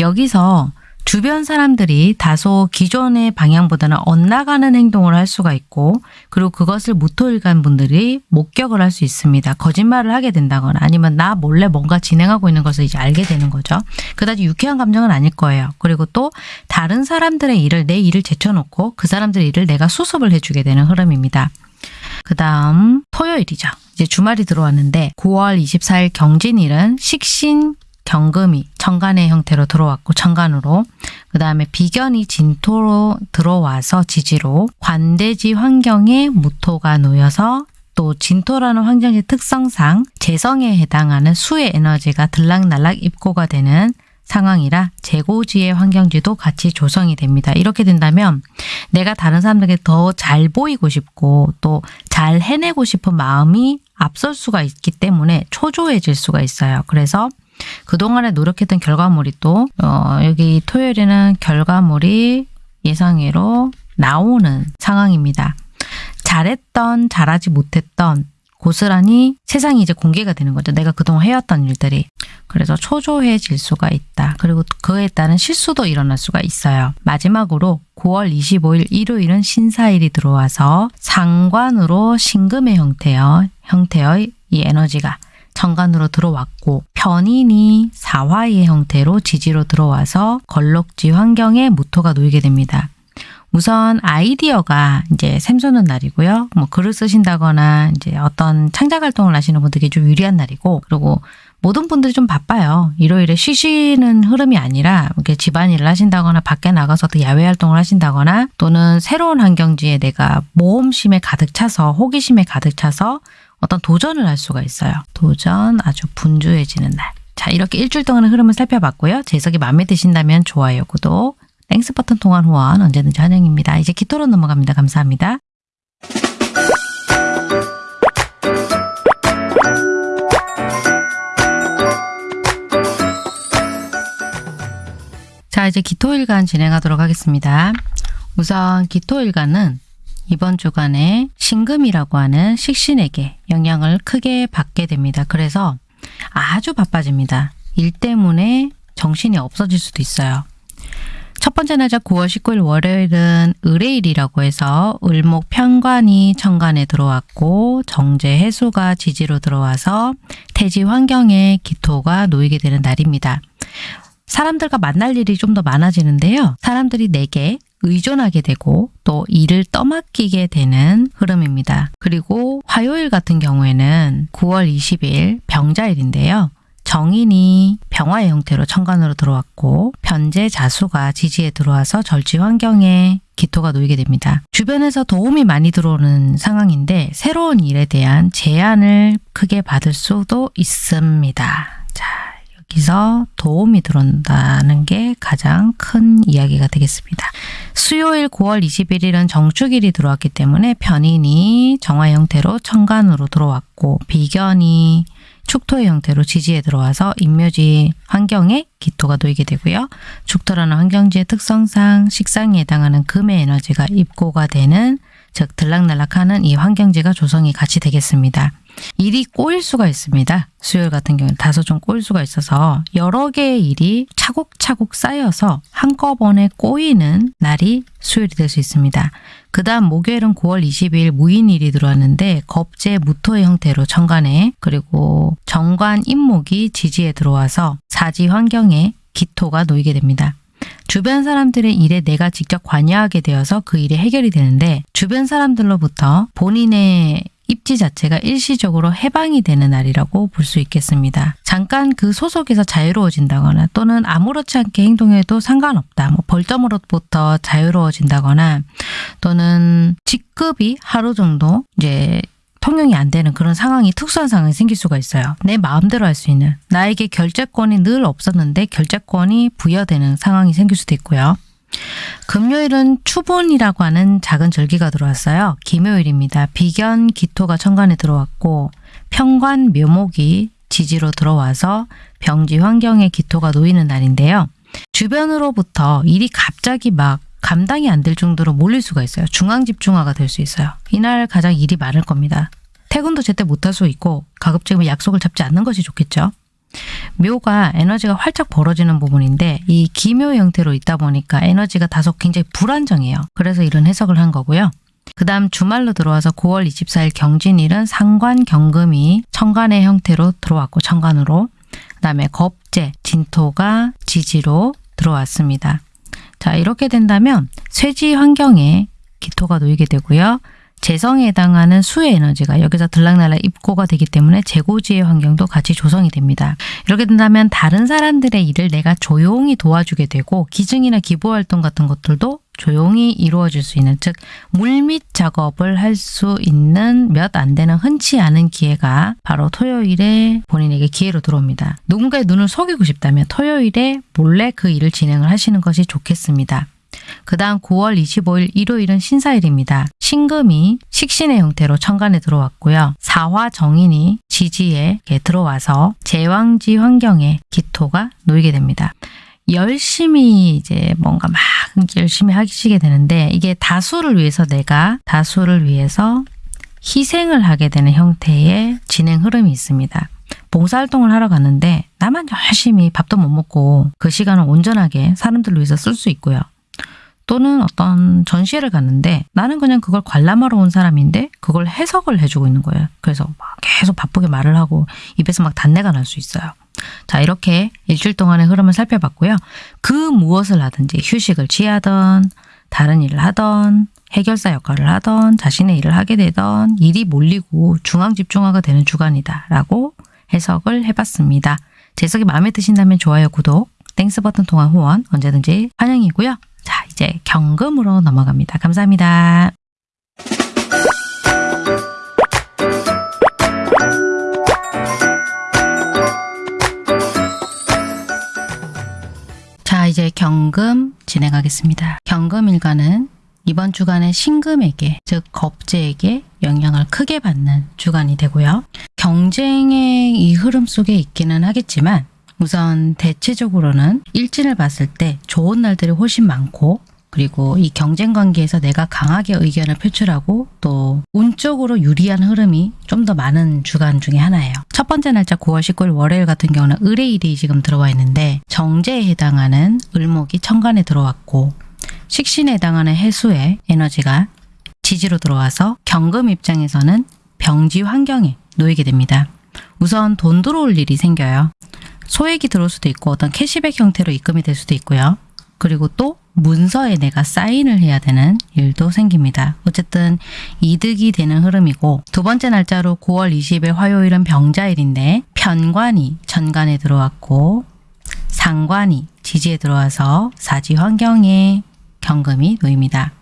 여기서 주변 사람들이 다소 기존의 방향보다는 엇나가는 행동을 할 수가 있고 그리고 그것을 무토일간 분들이 목격을 할 수 있습니다. 거짓말을 하게 된다거나 아니면 나 몰래 뭔가 진행하고 있는 것을 이제 알게 되는 거죠. 그다지 유쾌한 감정은 아닐 거예요. 그리고 또 다른 사람들의 일을 내 일을 제쳐놓고 그 사람들의 일을 내가 수습을 해주게 되는 흐름입니다. 그 다음 토요일이죠. 이제 주말이 들어왔는데 9월 24일 경진일은 식신 경금이 천간의 형태로 들어왔고 천간으로 그 다음에 비견이 진토로 들어와서 지지로 관대지 환경에 무토가 놓여서 또 진토라는 환경의 특성상 재성에 해당하는 수의 에너지가 들락날락 입고가 되는 상황이라 재고지의 환경지도 같이 조성이 됩니다. 이렇게 된다면 내가 다른 사람들에게 더 잘 보이고 싶고 또 잘 해내고 싶은 마음이 앞설 수가 있기 때문에 초조해질 수가 있어요. 그래서 그동안에 노력했던 결과물이 또 어, 여기 토요일에는 결과물이 예상외로 나오는 상황입니다. 잘했던 잘하지 못했던 고스란히 세상이 이제 공개가 되는 거죠. 내가 그동안 해왔던 일들이. 그래서 초조해질 수가 있다. 그리고 그에 따른 실수도 일어날 수가 있어요. 마지막으로 9월 25일 일요일은 신사일이 들어와서 상관으로 신금의 형태여, 형태의 이 에너지가 정관으로 들어왔고 편인이 사화의 형태로 지지로 들어와서 걸럭지 환경에 무토가 놓이게 됩니다. 우선 아이디어가 이제 샘솟는 날이고요. 뭐 글을 쓰신다거나 이제 어떤 창작 활동을 하시는 분들에게 좀 유리한 날이고 그리고 모든 분들이 좀 바빠요. 일요일에 쉬시는 흐름이 아니라 이렇게 집안일을 하신다거나 밖에 나가서 또 야외 활동을 하신다거나 또는 새로운 환경지에 내가 모험심에 가득 차서 호기심에 가득 차서 어떤 도전을 할 수가 있어요. 도전 아주 분주해지는 날. 자 이렇게 일주일 동안의 흐름을 살펴봤고요. 제 해석이 마음에 드신다면 좋아요, 구독, Thanks 버튼 통한 후원 언제든지 환영입니다. 이제 기토로 넘어갑니다. 감사합니다. 자 이제 기토일간 진행하도록 하겠습니다. 우선 기토일간은 이번 주간에 신금이라고 하는 식신에게 영향을 크게 받게 됩니다. 그래서 아주 바빠집니다. 일 때문에 정신이 없어질 수도 있어요. 첫 번째 날짜 9월 19일 월요일은 을의일이라고 해서 을목 편관이 천간에 들어왔고 정제 해수가 지지로 들어와서 태지 환경에 기토가 놓이게 되는 날입니다. 사람들과 만날 일이 좀 더 많아지는데요. 사람들이 내게 의존하게 되고 또 일을 떠맡기게 되는 흐름입니다. 그리고 화요일 같은 경우에는 9월 20일 병자일인데요. 정인이 병화의 형태로 천간으로 들어왔고 변제 자수가 지지에 들어와서 절지 환경에 기토가 놓이게 됩니다. 주변에서 도움이 많이 들어오는 상황인데 새로운 일에 대한 제안을 크게 받을 수도 있습니다. 자, 여기서 도움이 들어온다는 게 가장 큰 이야기가 되겠습니다. 수요일 9월 21일은 정축일이 들어왔기 때문에 편인이 정화 형태로 천간으로 들어왔고 비견이 축토의 형태로 지지에 들어와서 인묘지 환경에 기토가 놓이게 되고요. 축토라는 환경지의 특성상 식상에 해당하는 금의 에너지가 입고가 되는 즉 들락날락하는 이 환경지가 조성이 같이 되겠습니다. 일이 꼬일 수가 있습니다. 수요일 같은 경우는 다소 좀 꼬일 수가 있어서 여러 개의 일이 차곡차곡 쌓여서 한꺼번에 꼬이는 날이 수요일이 될 수 있습니다. 그 다음 목요일은 9월 22일 무인일이 들어왔는데 겁재 무토의 형태로 천간에 그리고 정관 임목이 지지에 들어와서 사지 환경에 기토가 놓이게 됩니다. 주변 사람들의 일에 내가 직접 관여하게 되어서 그 일이 해결이 되는데 주변 사람들로부터 본인의 입지 자체가 일시적으로 해방이 되는 날이라고 볼 수 있겠습니다. 잠깐 그 소속에서 자유로워진다거나 또는 아무렇지 않게 행동해도 상관없다. 뭐 벌점으로부터 자유로워진다거나 또는 직급이 하루 정도 이제 통용이 안 되는 그런 상황이 특수한 상황이 생길 수가 있어요. 내 마음대로 할 수 있는 나에게 결재권이 늘 없었는데 결재권이 부여되는 상황이 생길 수도 있고요. 금요일은 추분이라고 하는 작은 절기가 들어왔어요. 김요일입니다. 비견 기토가 천간에 들어왔고 평관 묘목이 지지로 들어와서 병지 환경에 기토가 놓이는 날인데요. 주변으로부터 일이 갑자기 막 감당이 안 될 정도로 몰릴 수가 있어요. 중앙집중화가 될 수 있어요. 이날 가장 일이 많을 겁니다. 퇴근도 제때 못할 수 있고 가급적이면 약속을 잡지 않는 것이 좋겠죠. 묘가 에너지가 활짝 벌어지는 부분인데 이 기묘 형태로 있다 보니까 에너지가 다소 굉장히 불안정해요. 그래서 이런 해석을 한 거고요. 그 다음 주말로 들어와서 9월 24일 경진일은 상관 경금이 천간의 형태로 들어왔고 천간으로 그 다음에 겁재, 진토가 지지로 들어왔습니다. 자 이렇게 된다면 쇠지 환경에 기토가 놓이게 되고요. 재성에 해당하는 수의 에너지가 여기서 들락날락 입고가 되기 때문에 재고지의 환경도 같이 조성이 됩니다. 이렇게 된다면 다른 사람들의 일을 내가 조용히 도와주게 되고 기증이나 기부활동 같은 것들도 조용히 이루어질 수 있는 즉 물밑 작업을 할 수 있는 몇 안 되는 흔치 않은 기회가 바로 토요일에 본인에게 기회로 들어옵니다. 누군가의 눈을 속이고 싶다면 토요일에 몰래 그 일을 진행을 하시는 것이 좋겠습니다. 그 다음 9월 25일 일요일은 신사일입니다. 신금이 식신의 형태로 천간에 들어왔고요. 사화 정인이 지지에 들어와서 제왕지 환경에 기토가 놓이게 됩니다. 열심히 이제 뭔가 막 열심히 하시게 되는데 이게 다수를 위해서 내가 다수를 위해서 희생을 하게 되는 형태의 진행 흐름이 있습니다. 봉사활동을 하러 갔는데 나만 열심히 밥도 못 먹고 그 시간을 온전하게 사람들을 위해서 쓸 수 있고요. 또는 어떤 전시회를 갔는데 나는 그냥 그걸 관람하러 온 사람인데 그걸 해석을 해주고 있는 거예요. 그래서 막 계속 바쁘게 말을 하고 입에서 막 단내가 날 수 있어요. 자 이렇게 일주일 동안의 흐름을 살펴봤고요. 그 무엇을 하든지 휴식을 취하던 다른 일을 하던 해결사 역할을 하던 자신의 일을 하게 되던 일이 몰리고 중앙 집중화가 되는 주간이다 라고 해석을 해봤습니다. 제 해석이 마음에 드신다면 좋아요, 구독, Thanks 버튼 통한 후원 언제든지 환영이고요. 자, 이제 경금으로 넘어갑니다. 감사합니다. 자, 이제 경금 진행하겠습니다. 경금 일간은 이번 주간에 신금에게, 즉 겁재에게 영향을 크게 받는 주간이 되고요. 경쟁의 이 흐름 속에 있기는 하겠지만 우선 대체적으로는 일진을 봤을 때 좋은 날들이 훨씬 많고 그리고 이 경쟁 관계에서 내가 강하게 의견을 표출하고 또 운적으로 유리한 흐름이 좀 더 많은 주간 중에 하나예요. 첫 번째 날짜 9월 19일 월요일 같은 경우는 을의일이 지금 들어와 있는데 정제에 해당하는 을목이 천간에 들어왔고 식신에 해당하는 해수의 에너지가 지지로 들어와서 경금 입장에서는 병지 환경에 놓이게 됩니다. 우선 돈 들어올 일이 생겨요. 소액이 들어올 수도 있고 어떤 캐시백 형태로 입금이 될 수도 있고요. 그리고 또 문서에 내가 사인을 해야 되는 일도 생깁니다. 어쨌든 이득이 되는 흐름이고 두 번째 날짜로 9월 20일 화요일은 병자일인데 편관이 천간에 들어왔고 상관이 지지에 들어와서 사지 환경에 경금이 놓입니다.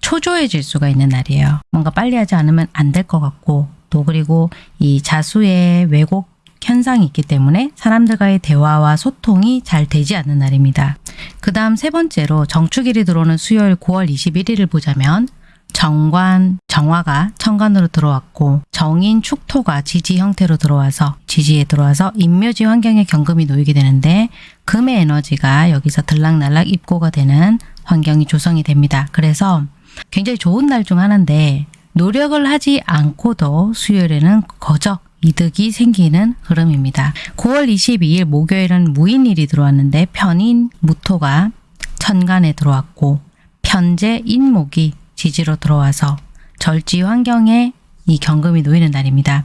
초조해질 수가 있는 날이에요. 뭔가 빨리 하지 않으면 안 될 것 같고 또 그리고 이 자수의 왜곡 현상이 있기 때문에 사람들과의 대화와 소통이 잘 되지 않는 날입니다. 그 다음 세 번째로 정축일이 들어오는 수요일 9월 21일을 보자면 정관, 정화가 천간으로 들어왔고 정인, 축토가 지지 형태로 들어와서 지지에 들어와서 인묘지 환경에 경금이 놓이게 되는데 금의 에너지가 여기서 들락날락 입고가 되는 환경이 조성이 됩니다. 그래서 굉장히 좋은 날 중 하나인데 노력을 하지 않고도 수요일에는 거저 이득이 생기는 흐름입니다. 9월 22일 목요일은 무인일이 들어왔는데 편인 무토가 천간에 들어왔고 편제 인목이 지지로 들어와서 절지 환경에 이 경금이 놓이는 날입니다.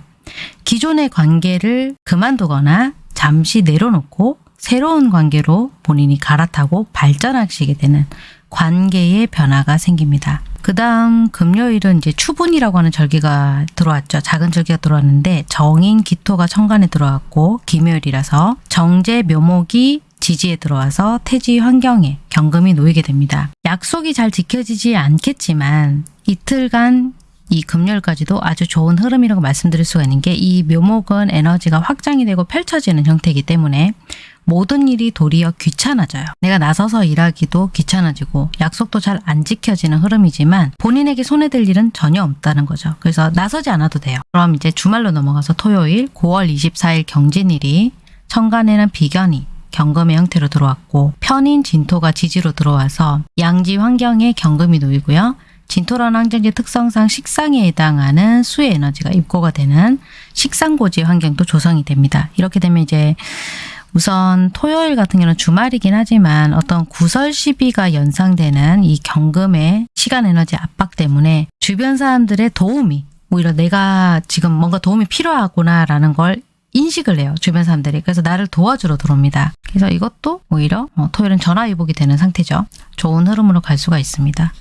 기존의 관계를 그만두거나 잠시 내려놓고 새로운 관계로 본인이 갈아타고 발전하시게 되는 관계의 변화가 생깁니다. 그 다음 금요일은 이제 추분이라고 하는 절기가 들어왔죠. 작은 절기가 들어왔는데 정인 기토가 천간에 들어왔고 기묘일이라서 정제 묘목이 지지에 들어와서 태지 환경에 경금이 놓이게 됩니다. 약속이 잘 지켜지지 않겠지만 이틀간 이 금요일까지도 아주 좋은 흐름이라고 말씀드릴 수가 있는 게 이 묘목은 에너지가 확장이 되고 펼쳐지는 형태이기 때문에 모든 일이 도리어 귀찮아져요. 내가 나서서 일하기도 귀찮아지고 약속도 잘 안 지켜지는 흐름이지만 본인에게 손해될 일은 전혀 없다는 거죠. 그래서 나서지 않아도 돼요. 그럼 이제 주말로 넘어가서 토요일 9월 24일 경진일이 천간에는 비견이 경금의 형태로 들어왔고 편인 진토가 지지로 들어와서 양지 환경에 경금이 놓이고요. 진토라는 환경지 특성상 식상에 해당하는 수의 에너지가 입고가 되는 식상고지 환경도 조성이 됩니다. 이렇게 되면 이제 우선 토요일 같은 경우는 주말이긴 하지만 어떤 구설 시비가 연상되는 이 경금의 시간 에너지 압박 때문에 주변 사람들의 도움이 오히려 내가 지금 뭔가 도움이 필요하구나 라는 걸 인식을 해요. 주변 사람들이. 그래서 나를 도와주러 들어옵니다. 그래서 이것도 오히려 어, 토요일은 전화위복이 되는 상태죠. 좋은 흐름으로 갈 수가 있습니다.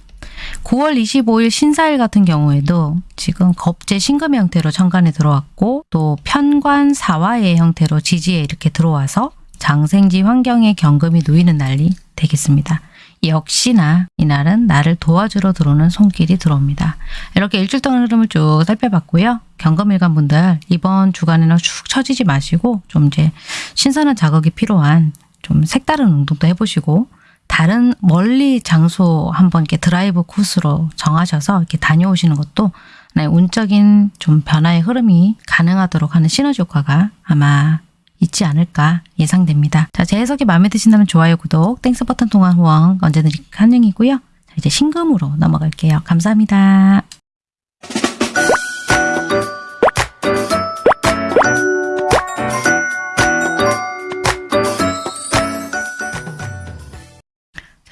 9월 25일 신사일 같은 경우에도 지금 겁제 신금의 형태로 천간에 들어왔고 또 편관 사화의 형태로 지지에 이렇게 들어와서 장생지 환경에 경금이 놓이는 날이 되겠습니다. 역시나 이날은 나를 도와주러 들어오는 손길이 들어옵니다. 이렇게 일주일 동안 흐름을 쭉 살펴봤고요. 경금일간 분들 이번 주간에는 축 처지지 마시고 좀 이제 신선한 자극이 필요한 좀 색다른 운동도 해보시고 다른 멀리 장소 한번 이렇게 드라이브 코스로 정하셔서 이렇게 다녀오시는 것도 하나의 운적인 좀 변화의 흐름이 가능하도록 하는 시너지 효과가 아마 있지 않을까 예상됩니다. 자, 제 해석이 마음에 드신다면 좋아요, 구독, Thanks 버튼 통한 후원 언제든지 환영이고요. 자, 이제 신금으로 넘어갈게요. 감사합니다.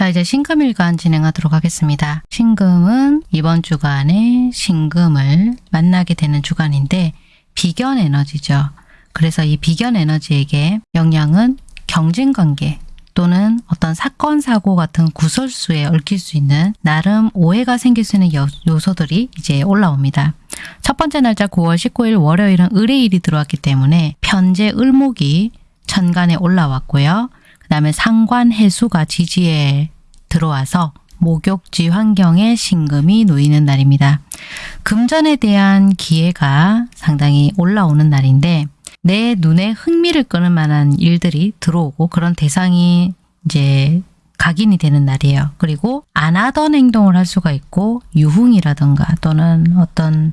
자, 이제 신금일간 진행하도록 하겠습니다. 신금은 이번 주간에 신금을 만나게 되는 주간인데 비견 에너지죠. 그래서 이 비견 에너지에게 영향은 경쟁관계 또는 어떤 사건, 사고 같은 구설수에 얽힐 수 있는 나름 오해가 생길 수 있는 요, 요소들이 이제 올라옵니다. 첫 번째 날짜 9월 19일 월요일은 을의일이 들어왔기 때문에 편제 을목이 천간에 올라왔고요. 그 다음에 상관 해수가 지지에 들어와서 목욕지 환경에 신금이 놓이는 날입니다. 금전에 대한 기회가 상당히 올라오는 날인데 내 눈에 흥미를 끄는 만한 일들이 들어오고 그런 대상이 이제 각인이 되는 날이에요. 그리고 안 하던 행동을 할 수가 있고 유흥이라든가 또는 어떤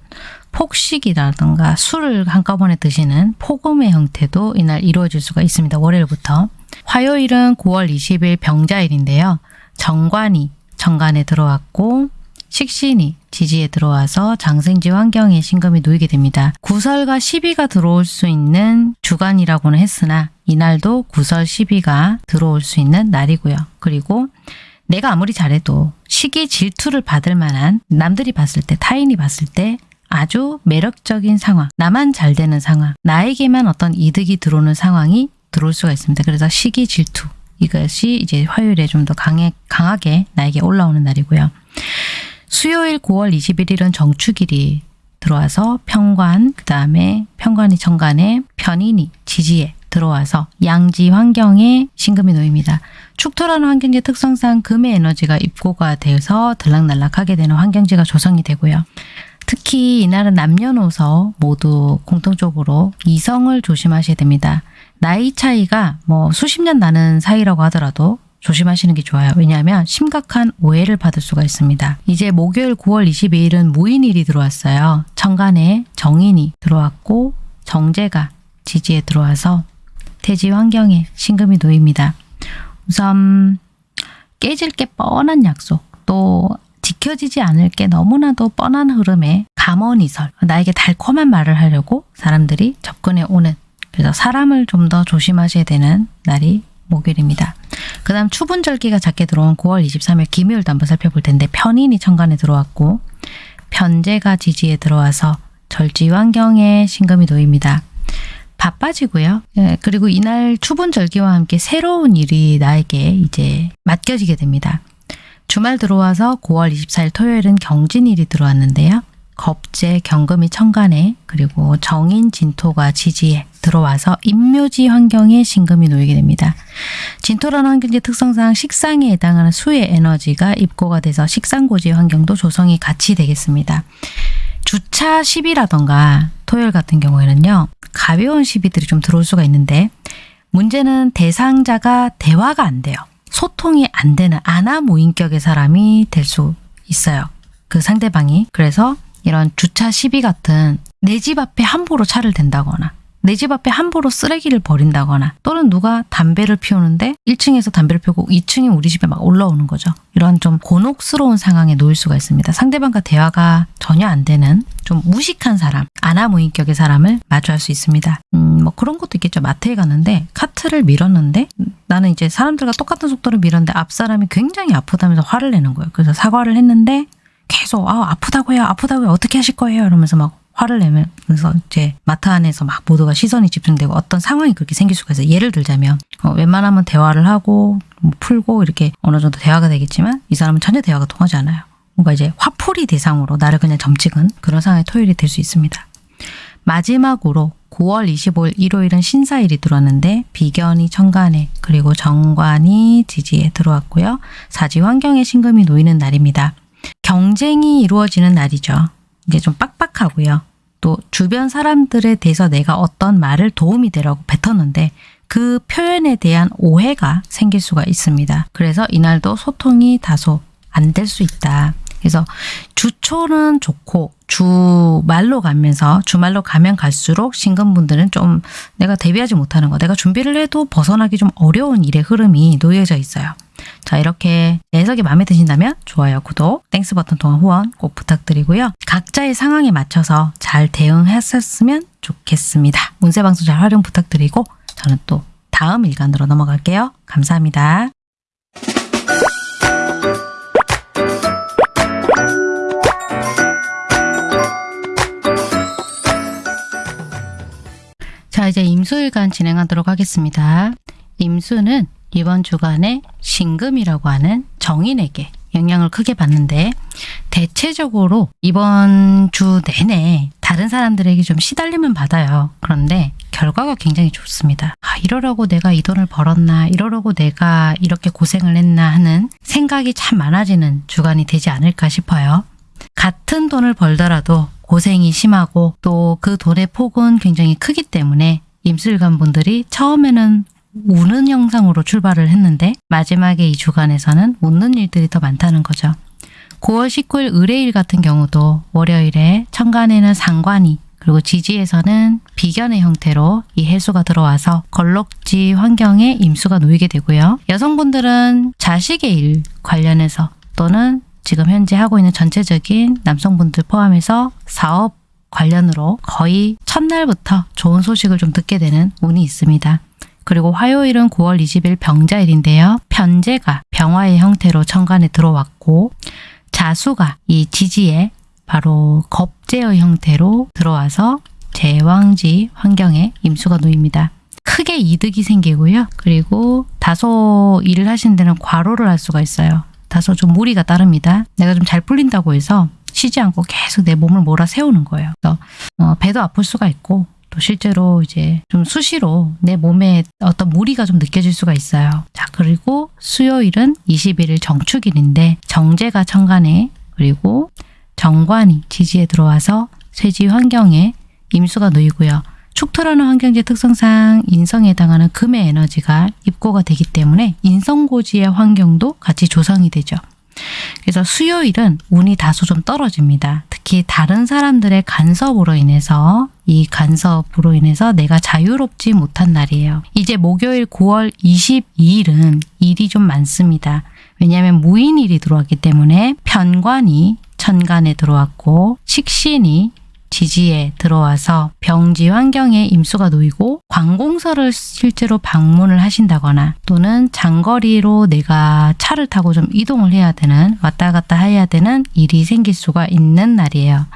폭식이라든가 술을 한꺼번에 드시는 폭음의 형태도 이날 이루어질 수가 있습니다. 월요일부터. 화요일은 9월 20일 병자일인데요. 정관이 정관에 들어왔고 식신이 지지에 들어와서 장생지 환경에 신금이 놓이게 됩니다. 구설과 시비가 들어올 수 있는 주간이라고는 했으나 이날도 구설 시비가 들어올 수 있는 날이고요. 그리고 내가 아무리 잘해도 시기 질투를 받을 만한 남들이 봤을 때 타인이 봤을 때 아주 매력적인 상황, 나만 잘 되는 상황, 나에게만 어떤 이득이 들어오는 상황이 들어올 수가 있습니다. 그래서 시기 질투 이것이 이제 화요일에 좀 더 강해, 강하게 나에게 올라오는 날이고요. 수요일 9월 21일은 정축일이 들어와서 평관, 그 다음에 평관이 정관에 편인이 지지에 들어와서 양지 환경에 신금이 놓입니다. 축토라는 환경지 특성상 금의 에너지가 입고가 돼서 들락날락하게 되는 환경지가 조성이 되고요. 특히 이날은 남녀노소 모두 공통적으로 이성을 조심하셔야 됩니다. 나이 차이가 뭐 수십 년 나는 사이라고 하더라도 조심하시는 게 좋아요. 왜냐하면 심각한 오해를 받을 수가 있습니다. 이제 목요일 9월 22일은 무인일이 들어왔어요. 천간에 정인이 들어왔고 정제가 지지에 들어와서 태지 환경에 신금이 놓입니다. 우선 깨질 게 뻔한 약속 또 지켜지지 않을 게 너무나도 뻔한 흐름에 감언이설 나에게 달콤한 말을 하려고 사람들이 접근해 오는 그래서 사람을 좀 더 조심하셔야 되는 날이 목요일입니다. 그 다음 추분절기가 작게 들어온 9월 23일 김요일도 한번 살펴볼 텐데 편인이 천간에 들어왔고 편제가 지지에 들어와서 절지 환경에 신금이 놓입니다. 바빠지고요. 예, 그리고 이날 추분절기와 함께 새로운 일이 나에게 이제 맡겨지게 됩니다. 주말 들어와서 9월 24일 토요일은 경진일이 들어왔는데요. 겁재, 경금이 천간에 그리고 정인, 진토가 지지에 들어와서 임묘지 환경에 신금이 놓이게 됩니다. 진토라는 환경지 특성상 식상에 해당하는 수의 에너지가 입고가 돼서 식상고지 환경도 조성이 같이 되겠습니다. 주차 시비라던가 토요일 같은 경우에는요. 가벼운 시비들이 좀 들어올 수가 있는데 문제는 대상자가 대화가 안 돼요. 소통이 안 되는 아나 무인격의 사람이 될 수 있어요. 그 상대방이. 그래서 이런 주차 시비 같은 내 집 앞에 함부로 차를 댄다거나 내 집 앞에 함부로 쓰레기를 버린다거나 또는 누가 담배를 피우는데 1층에서 담배를 피우고 2층이 우리 집에 막 올라오는 거죠. 이런 좀 곤혹스러운 상황에 놓일 수가 있습니다. 상대방과 대화가 전혀 안 되는 좀 무식한 사람, 아나무인격의 사람을 마주할 수 있습니다. 음, 뭐 그런 것도 있겠죠. 마트에 갔는데 카트를 밀었는데 나는 이제 사람들과 똑같은 속도로 밀었는데 앞 사람이 굉장히 아프다면서 화를 내는 거예요. 그래서 사과를 했는데 계속 아 아프다고요, 아프다고요, 어떻게 하실 거예요? 이러면서 막 화를 내면서 이제 마트 안에서 막 모두가 시선이 집중되고 어떤 상황이 그렇게 생길 수가 있어요. 예를 들자면 어, 웬만하면 대화를 하고 뭐 풀고 이렇게 어느 정도 대화가 되겠지만 이 사람은 전혀 대화가 통하지 않아요. 뭔가 이제 화풀이 대상으로 나를 그냥 점찍은 그런 상황의 토요일이 될 수 있습니다. 마지막으로 9월 25일 일요일은 신사일이 들어왔는데 비견이 천간에 그리고 정관이 지지에 들어왔고요. 사지 환경에 신금이 놓이는 날입니다. 경쟁이 이루어지는 날이죠. 이게 좀 빡빡하고요. 또 주변 사람들에 대해서 내가 어떤 말을 도움이 되라고 뱉었는데 그 표현에 대한 오해가 생길 수가 있습니다. 그래서 이날도 소통이 다소 안 될 수 있다. 그래서 주초는 좋고 주말로 가면서 주말로 가면 갈수록 신금분들은 좀 내가 대비하지 못하는 거 내가 준비를 해도 벗어나기 좀 어려운 일의 흐름이 놓여져 있어요. 자 이렇게 해석이 마음에 드신다면 좋아요, 구독, Thanks 버튼 통한 후원 꼭 부탁드리고요. 각자의 상황에 맞춰서 잘 대응했었으면 좋겠습니다. 운세방송 잘 활용 부탁드리고 저는 또 다음 일간으로 넘어갈게요. 감사합니다. 자 이제 임수일간 진행하도록 하겠습니다. 임수는 이번 주간에 신금이라고 하는 정인에게 영향을 크게 받는데 대체적으로 이번 주 내내 다른 사람들에게 좀 시달림은 받아요. 그런데 결과가 굉장히 좋습니다. 아, 이러려고 내가 이 돈을 벌었나 이러려고 내가 이렇게 고생을 했나 하는 생각이 참 많아지는 주간이 되지 않을까 싶어요. 같은 돈을 벌더라도 고생이 심하고 또그 돈의 폭은 굉장히 크기 때문에 임술관 분들이 처음에는 우는 영상으로 출발을 했는데 마지막에 이 주간에서는 웃는 일들이 더 많다는 거죠. 9월 19일 의뢰일 같은 경우도 월요일에 천간에는 상관이 그리고 지지에서는 비견의 형태로 이 해수가 들어와서 걸럭지 환경에 임수가 놓이게 되고요. 여성분들은 자식의 일 관련해서 또는 지금 현재 하고 있는 전체적인 남성분들 포함해서 사업 관련으로 거의 첫날부터 좋은 소식을 좀 듣게 되는 운이 있습니다. 그리고 화요일은 9월 20일 병자일인데요. 편제가 병화의 형태로 천간에 들어왔고 자수가 이 지지에 바로 겁제의 형태로 들어와서 제왕지 환경에 임수가 놓입니다. 크게 이득이 생기고요. 그리고 다소 일을 하시는 데는 과로를 할 수가 있어요. 다소 좀 무리가 따릅니다. 내가 좀 잘 풀린다고 해서 쉬지 않고 계속 내 몸을 몰아 세우는 거예요. 그래서 어, 배도 아플 수가 있고 또 실제로 이제 좀 수시로 내 몸에 어떤 무리가 좀 느껴질 수가 있어요. 자 그리고 수요일은 21일 정축일인데 정제가 천간에 그리고 정관이 지지에 들어와서 쇠지 환경에 임수가 놓이고요. 축토라는 환경지 특성상 인성에 해당하는 금의 에너지가 입고가 되기 때문에 인성고지의 환경도 같이 조성이 되죠. 그래서 수요일은 운이 다소 좀 떨어집니다. 특히 다른 사람들의 간섭으로 인해서 이 간섭으로 인해서 내가 자유롭지 못한 날이에요. 이제 목요일 9월 22일은 일이 좀 많습니다. 왜냐하면 무인일이 들어왔기 때문에 편관이 천간에 들어왔고 식신이 지지에 들어와서 병지 환경에 임수가 놓이고 관공서를 실제로 방문을 하신다거나 또는 장거리로 내가 차를 타고 좀 이동을 해야 되는 왔다 갔다 해야 되는 일이 생길 수가 있는 날이에요.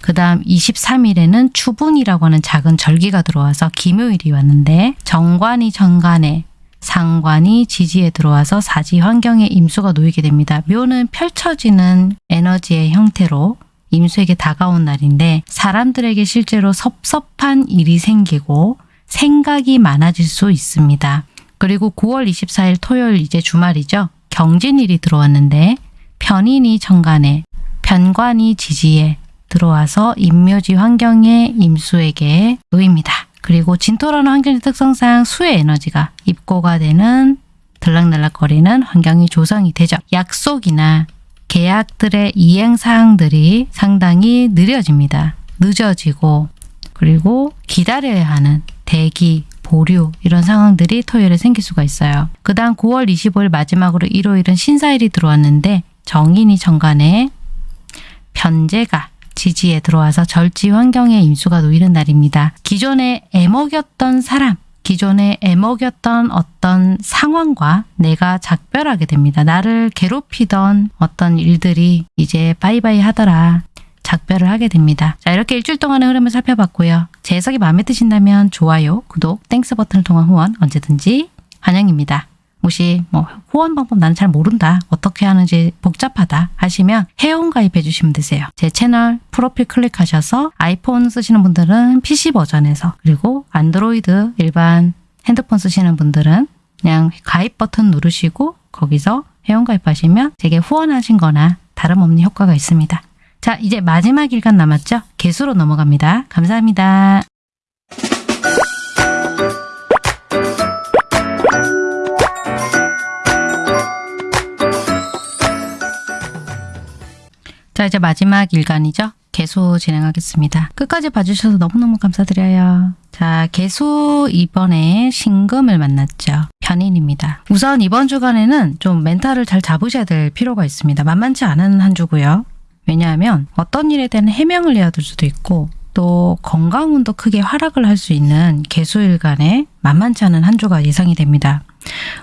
그 다음 23일에는 추분이라고 하는 작은 절기가 들어와서 기묘일이 왔는데 정관이 정관에 상관이 지지에 들어와서 사지 환경에 임수가 놓이게 됩니다. 묘는 펼쳐지는 에너지의 형태로 임수에게 다가온 날인데 사람들에게 실제로 섭섭한 일이 생기고 생각이 많아질 수 있습니다. 그리고 9월 24일 토요일 이제 주말이죠. 경진일이 들어왔는데 편인이 천간에 편관이 지지에 들어와서 임묘지 환경에 임수에게 놓입니다. 그리고 진토라는 환경의 특성상 수의 에너지가 입고가 되는 들락날락거리는 환경이 조성이 되죠. 약속이나 계약들의 이행 사항들이 상당히 느려집니다. 늦어지고 그리고 기다려야 하는 대기, 보류 이런 상황들이 토요일에 생길 수가 있어요. 그 다음 9월 25일 마지막으로 일요일은 신사일이 들어왔는데 정인이 정관에 편재가 지지에 들어와서 절지 환경에 임수가 놓이는 날입니다. 기존에 애먹였던 사람, 기존에 애먹였던 어떤 상황과 내가 작별하게 됩니다. 나를 괴롭히던 어떤 일들이 이제 바이바이 하더라. 작별을 하게 됩니다. 자 이렇게 일주일 동안의 흐름을 살펴봤고요. 제 해석이 마음에 드신다면 좋아요, 구독, Thanks 버튼을 통한 후원 언제든지 환영입니다. 혹시 뭐 후원 방법 나는 잘 모른다. 어떻게 하는지 복잡하다 하시면 회원 가입해 주시면 되세요. 제 채널 프로필 클릭하셔서 아이폰 쓰시는 분들은 PC 버전에서 그리고 안드로이드 일반 핸드폰 쓰시는 분들은 그냥 가입 버튼 누르시고 거기서 회원 가입하시면 제게 후원하신 거나 다름없는 효과가 있습니다. 자 이제 마지막 일간 남았죠? 개수로 넘어갑니다. 감사합니다 자 이제 마지막 일간이죠. 개수 진행하겠습니다. 끝까지 봐주셔서 너무너무 감사드려요. 자 개수 이번에 신금을 만났죠. 편인입니다. 우선 이번 주간에는 좀 멘탈을 잘 잡으셔야 될 필요가 있습니다. 만만치 않은 한 주고요. 왜냐하면 어떤 일에 대한 해명을 해야 될 수도 있고 또 건강운도 크게 하락을 할 수 있는 개수일간에 만만치 않은 한 주가 예상이 됩니다.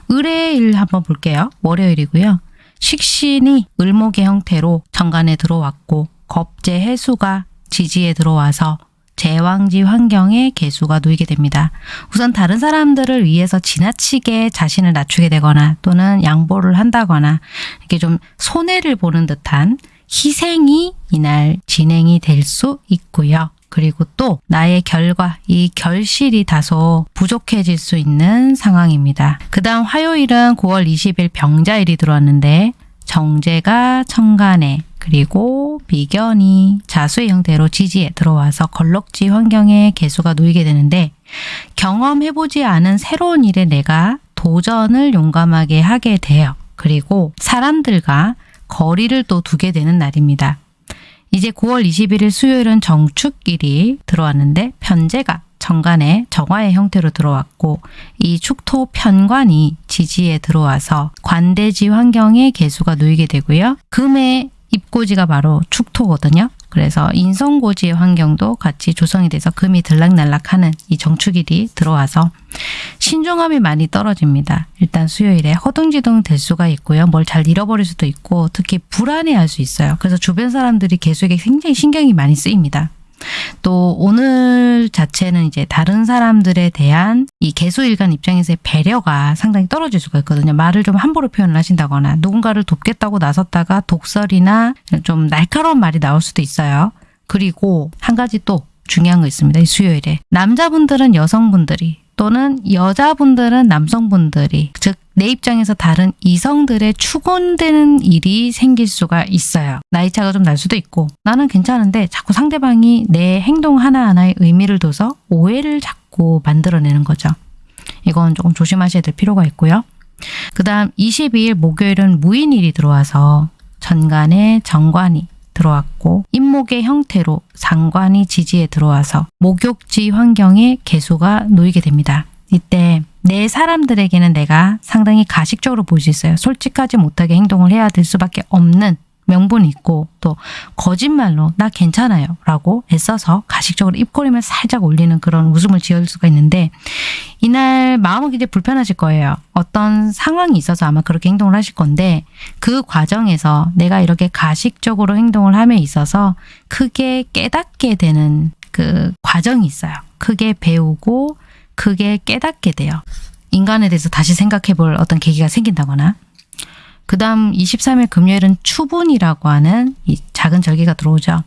의뢰일 한번 볼게요. 월요일이고요. 식신이 을목의 형태로 정관에 들어왔고 겁재 해수가 지지에 들어와서 제왕지 환경에 개수가 놓이게 됩니다. 우선 다른 사람들을 위해서 지나치게 자신을 낮추게 되거나 또는 양보를 한다거나 이렇게 좀 손해를 보는 듯한 희생이 이날 진행이 될 수 있고요. 그리고 또 나의 결과, 이 결실이 다소 부족해질 수 있는 상황입니다. 그 다음 화요일은 9월 20일 병자일이 들어왔는데 정제가 천간에 그리고 비견이 자수의 형태로 지지에 들어와서 걸럭지 환경에 개수가 놓이게 되는데 경험해보지 않은 새로운 일에 내가 도전을 용감하게 하게 돼요. 그리고 사람들과 거리를 또 두게 되는 날입니다. 이제 9월 21일 수요일은 정축일이 들어왔는데 편제가 정관에 정화의 형태로 들어왔고 이 축토 편관이 지지에 들어와서 관대지 환경에 개수가 놓이게 되고요. 금의 입고지가 바로 축토거든요. 그래서 인성고지의 환경도 같이 조성이 돼서 금이 들락날락하는 이 정축일이 들어와서 신중함이 많이 떨어집니다. 일단 수요일에 허둥지둥 될 수가 있고요. 뭘 잘 잃어버릴 수도 있고 특히 불안해할 수 있어요. 그래서 주변 사람들이 계속에 굉장히 신경이 많이 쓰입니다. 또 오늘 자체는 이제 다른 사람들에 대한 이 개수일간 입장에서의 배려가 상당히 떨어질 수가 있거든요. 말을 좀 함부로 표현을 하신다거나 누군가를 돕겠다고 나섰다가 독설이나 좀 날카로운 말이 나올 수도 있어요. 그리고 한 가지 또 중요한 거 있습니다. 이 수요일에. 남자분들은 여성분들이 또는 여자분들은 남성분들이 즉 내 입장에서 다른 이성들의 추곤되는 일이 생길 수가 있어요. 나이 차가 좀 날 수도 있고 나는 괜찮은데 자꾸 상대방이 내 행동 하나하나에 의미를 둬서 오해를 자꾸 만들어내는 거죠. 이건 조금 조심하셔야 될 필요가 있고요. 그 다음 22일 목요일은 무인일이 들어와서 전간에 정관이 들어왔고 임목의 형태로 상관이 지지에 들어와서 목욕지 환경에 개수가 놓이게 됩니다. 이때 내 사람들에게는 내가 상당히 가식적으로 보일 수 있어요. 솔직하지 못하게 행동을 해야 될 수밖에 없는 명분이 있고 또 거짓말로 나 괜찮아요 라고 애써서 가식적으로 입꼬림을 살짝 올리는 그런 웃음을 지을 수가 있는데 이날 마음은 굉장히 불편하실 거예요. 어떤 상황이 있어서 아마 그렇게 행동을 하실 건데 그 과정에서 내가 이렇게 가식적으로 행동을 함에 있어서 크게 깨닫게 되는 그 과정이 있어요. 크게 배우고 크게 깨닫게 돼요. 인간에 대해서 다시 생각해 볼 어떤 계기가 생긴다거나 그 다음 23일 금요일은 추분이라고 하는 이 작은 절기가 들어오죠.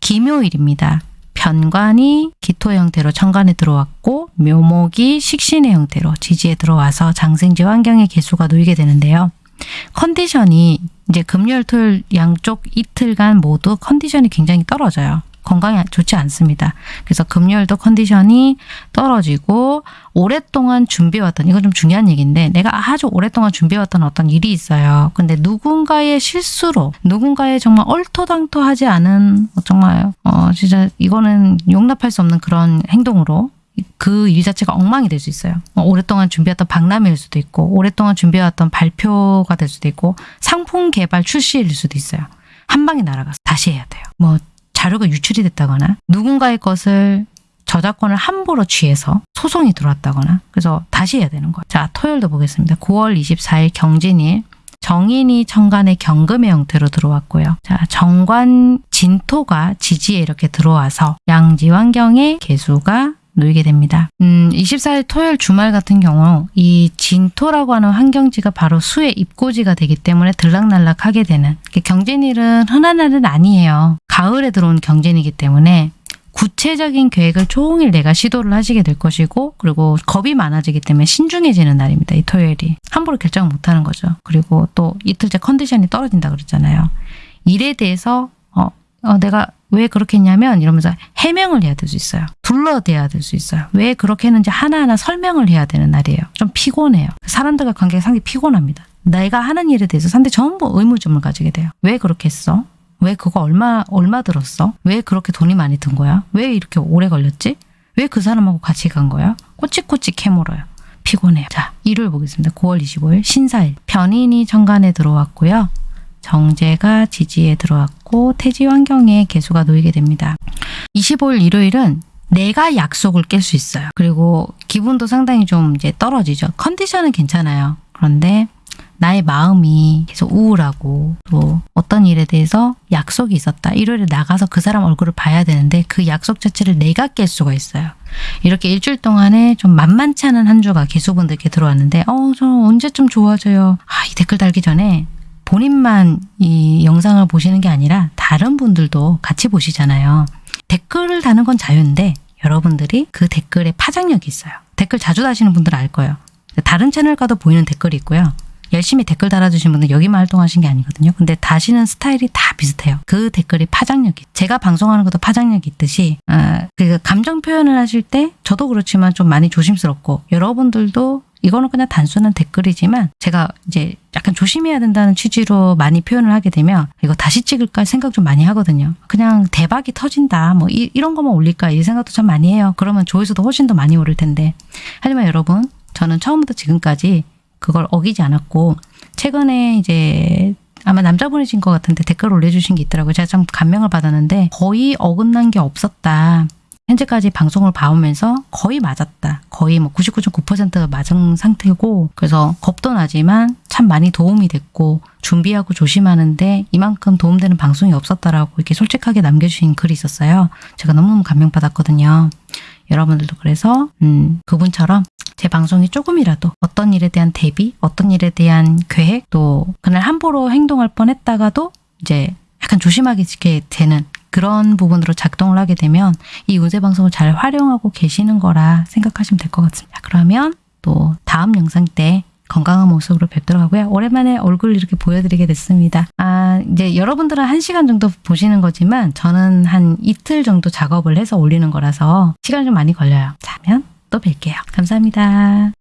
기묘일입니다. 편관이 기토 형태로 천간에 들어왔고 묘목이 식신의 형태로 지지에 들어와서 장생지 환경의 개수가 놓이게 되는데요. 컨디션이 이제 금요일 토요일 양쪽 이틀간 모두 컨디션이 굉장히 떨어져요. 건강에 좋지 않습니다. 그래서 금요일도 컨디션이 떨어지고 오랫동안 준비해왔던 이건 좀 중요한 얘기인데 내가 아주 오랫동안 준비해왔던 어떤 일이 있어요. 근데 누군가의 실수로 누군가의 정말 얼토당토하지 않은 어, 정말 어 진짜 이거는 용납할 수 없는 그런 행동으로 그일 자체가 엉망이 될 수 있어요. 뭐 오랫동안 준비했던 박람회일 수도 있고 오랫동안 준비해왔던 발표가 될 수도 있고 상품 개발 출시일 수도 있어요. 한 방에 날아가서 다시 해야 돼요. 뭐 자료가 유출이 됐다거나 누군가의 것을 저작권을 함부로 취해서 소송이 들어왔다거나 그래서 다시 해야 되는 거예요. 자 토요일도 보겠습니다. 9월 24일 경진일 정인이 천간의 경금의 형태로 들어왔고요. 자 정관 진토가 지지에 이렇게 들어와서 양지환경의 개수가 놓이게 됩니다. 음, 24일 토요일 주말 같은 경우 이 진토라고 하는 환경지가 바로 수의 입고지가 되기 때문에 들락날락하게 되는 경진일은 흔한 날은 아니에요. 가을에 들어온 경진이기 때문에 구체적인 계획을 종일 내가 시도를 하시게 될 것이고 그리고 겁이 많아지기 때문에 신중해지는 날입니다. 이 토요일이. 함부로 결정을 못하는 거죠. 그리고 또 이틀째 컨디션이 떨어진다 그랬잖아요. 일에 대해서 어, 어, 내가 왜 그렇게 했냐면 이러면서 해명을 해야 될 수 있어요. 둘러대야 될 수 있어요. 왜 그렇게 했는지 하나하나 설명을 해야 되는 날이에요. 좀 피곤해요. 사람들과 관계가 상당히 피곤합니다. 내가 하는 일에 대해서 상대 전부 의무점을 가지게 돼요. 왜 그렇게 했어? 왜 그거 얼마 얼마 들었어? 왜 그렇게 돈이 많이 든 거야? 왜 이렇게 오래 걸렸지? 왜 그 사람하고 같이 간 거야? 꼬치꼬치 캐물어요. 피곤해요. 자, 일요일 보겠습니다. 9월 25일 신사일 변인이 정관에 들어왔고요. 정제가 지지에 들어왔고 태지 환경에 개수가 놓이게 됩니다. 25일 일요일은 내가 약속을 깰 수 있어요. 그리고 기분도 상당히 좀 이제 떨어지죠. 컨디션은 괜찮아요. 그런데 나의 마음이 계속 우울하고 또 어떤 일에 대해서 약속이 있었다. 일요일에 나가서 그 사람 얼굴을 봐야 되는데 그 약속 자체를 내가 깰 수가 있어요. 이렇게 일주일 동안에 좀 만만치 않은 한 주가 개수분들께 들어왔는데 어, 저 언제쯤 좋아져요. 아, 이 댓글 달기 전에 본인만 이 영상을 보시는 게 아니라 다른 분들도 같이 보시잖아요. 댓글을 다는 건 자유인데 여러분들이 그 댓글에 파장력이 있어요. 댓글 자주 다시는 분들은 알 거예요. 다른 채널 가도 보이는 댓글이 있고요. 열심히 댓글 달아주신 분들 여기만 활동하신 게 아니거든요. 근데 다시는 스타일이 다 비슷해요. 그 댓글이 파장력이 제가 방송하는 것도 파장력이 있듯이 아, 그 감정 표현을 하실 때 저도 그렇지만 좀 많이 조심스럽고 여러분들도 이거는 그냥 단순한 댓글이지만 제가 이제 약간 조심해야 된다는 취지로 많이 표현을 하게 되면 이거 다시 찍을까 생각 좀 많이 하거든요. 그냥 대박이 터진다 뭐 이, 이런 것만 올릴까 이 생각도 참 많이 해요. 그러면 조회수도 훨씬 더 많이 오를 텐데 하지만 여러분 저는 처음부터 지금까지 그걸 어기지 않았고 최근에 이제 아마 남자분이신 것 같은데 댓글 올려주신 게 있더라고요. 제가 참 감명을 받았는데 거의 어긋난 게 없었다. 현재까지 방송을 봐오면서 거의 맞았다. 거의 뭐 99.9%가 맞은 상태고 그래서 겁도 나지만 참 많이 도움이 됐고 준비하고 조심하는데 이만큼 도움되는 방송이 없었다라고 이렇게 솔직하게 남겨주신 글이 있었어요. 제가 너무너무 감명받았거든요. 여러분들도 그래서 음, 그분처럼 제 방송이 조금이라도 어떤 일에 대한 대비, 어떤 일에 대한 계획, 또 그날 함부로 행동할 뻔했다가도 이제 약간 조심하게 지게 되는 그런 부분으로 작동을 하게 되면 이 운세 방송을 잘 활용하고 계시는 거라 생각하시면 될 것 같습니다. 그러면 또 다음 영상 때 건강한 모습으로 뵙도록 하고요. 오랜만에 얼굴 이렇게 보여드리게 됐습니다. 아, 이제 여러분들은 한 시간 정도 보시는 거지만 저는 한 이틀 정도 작업을 해서 올리는 거라서 시간이 좀 많이 걸려요. 자면 또 뵐게요. 감사합니다.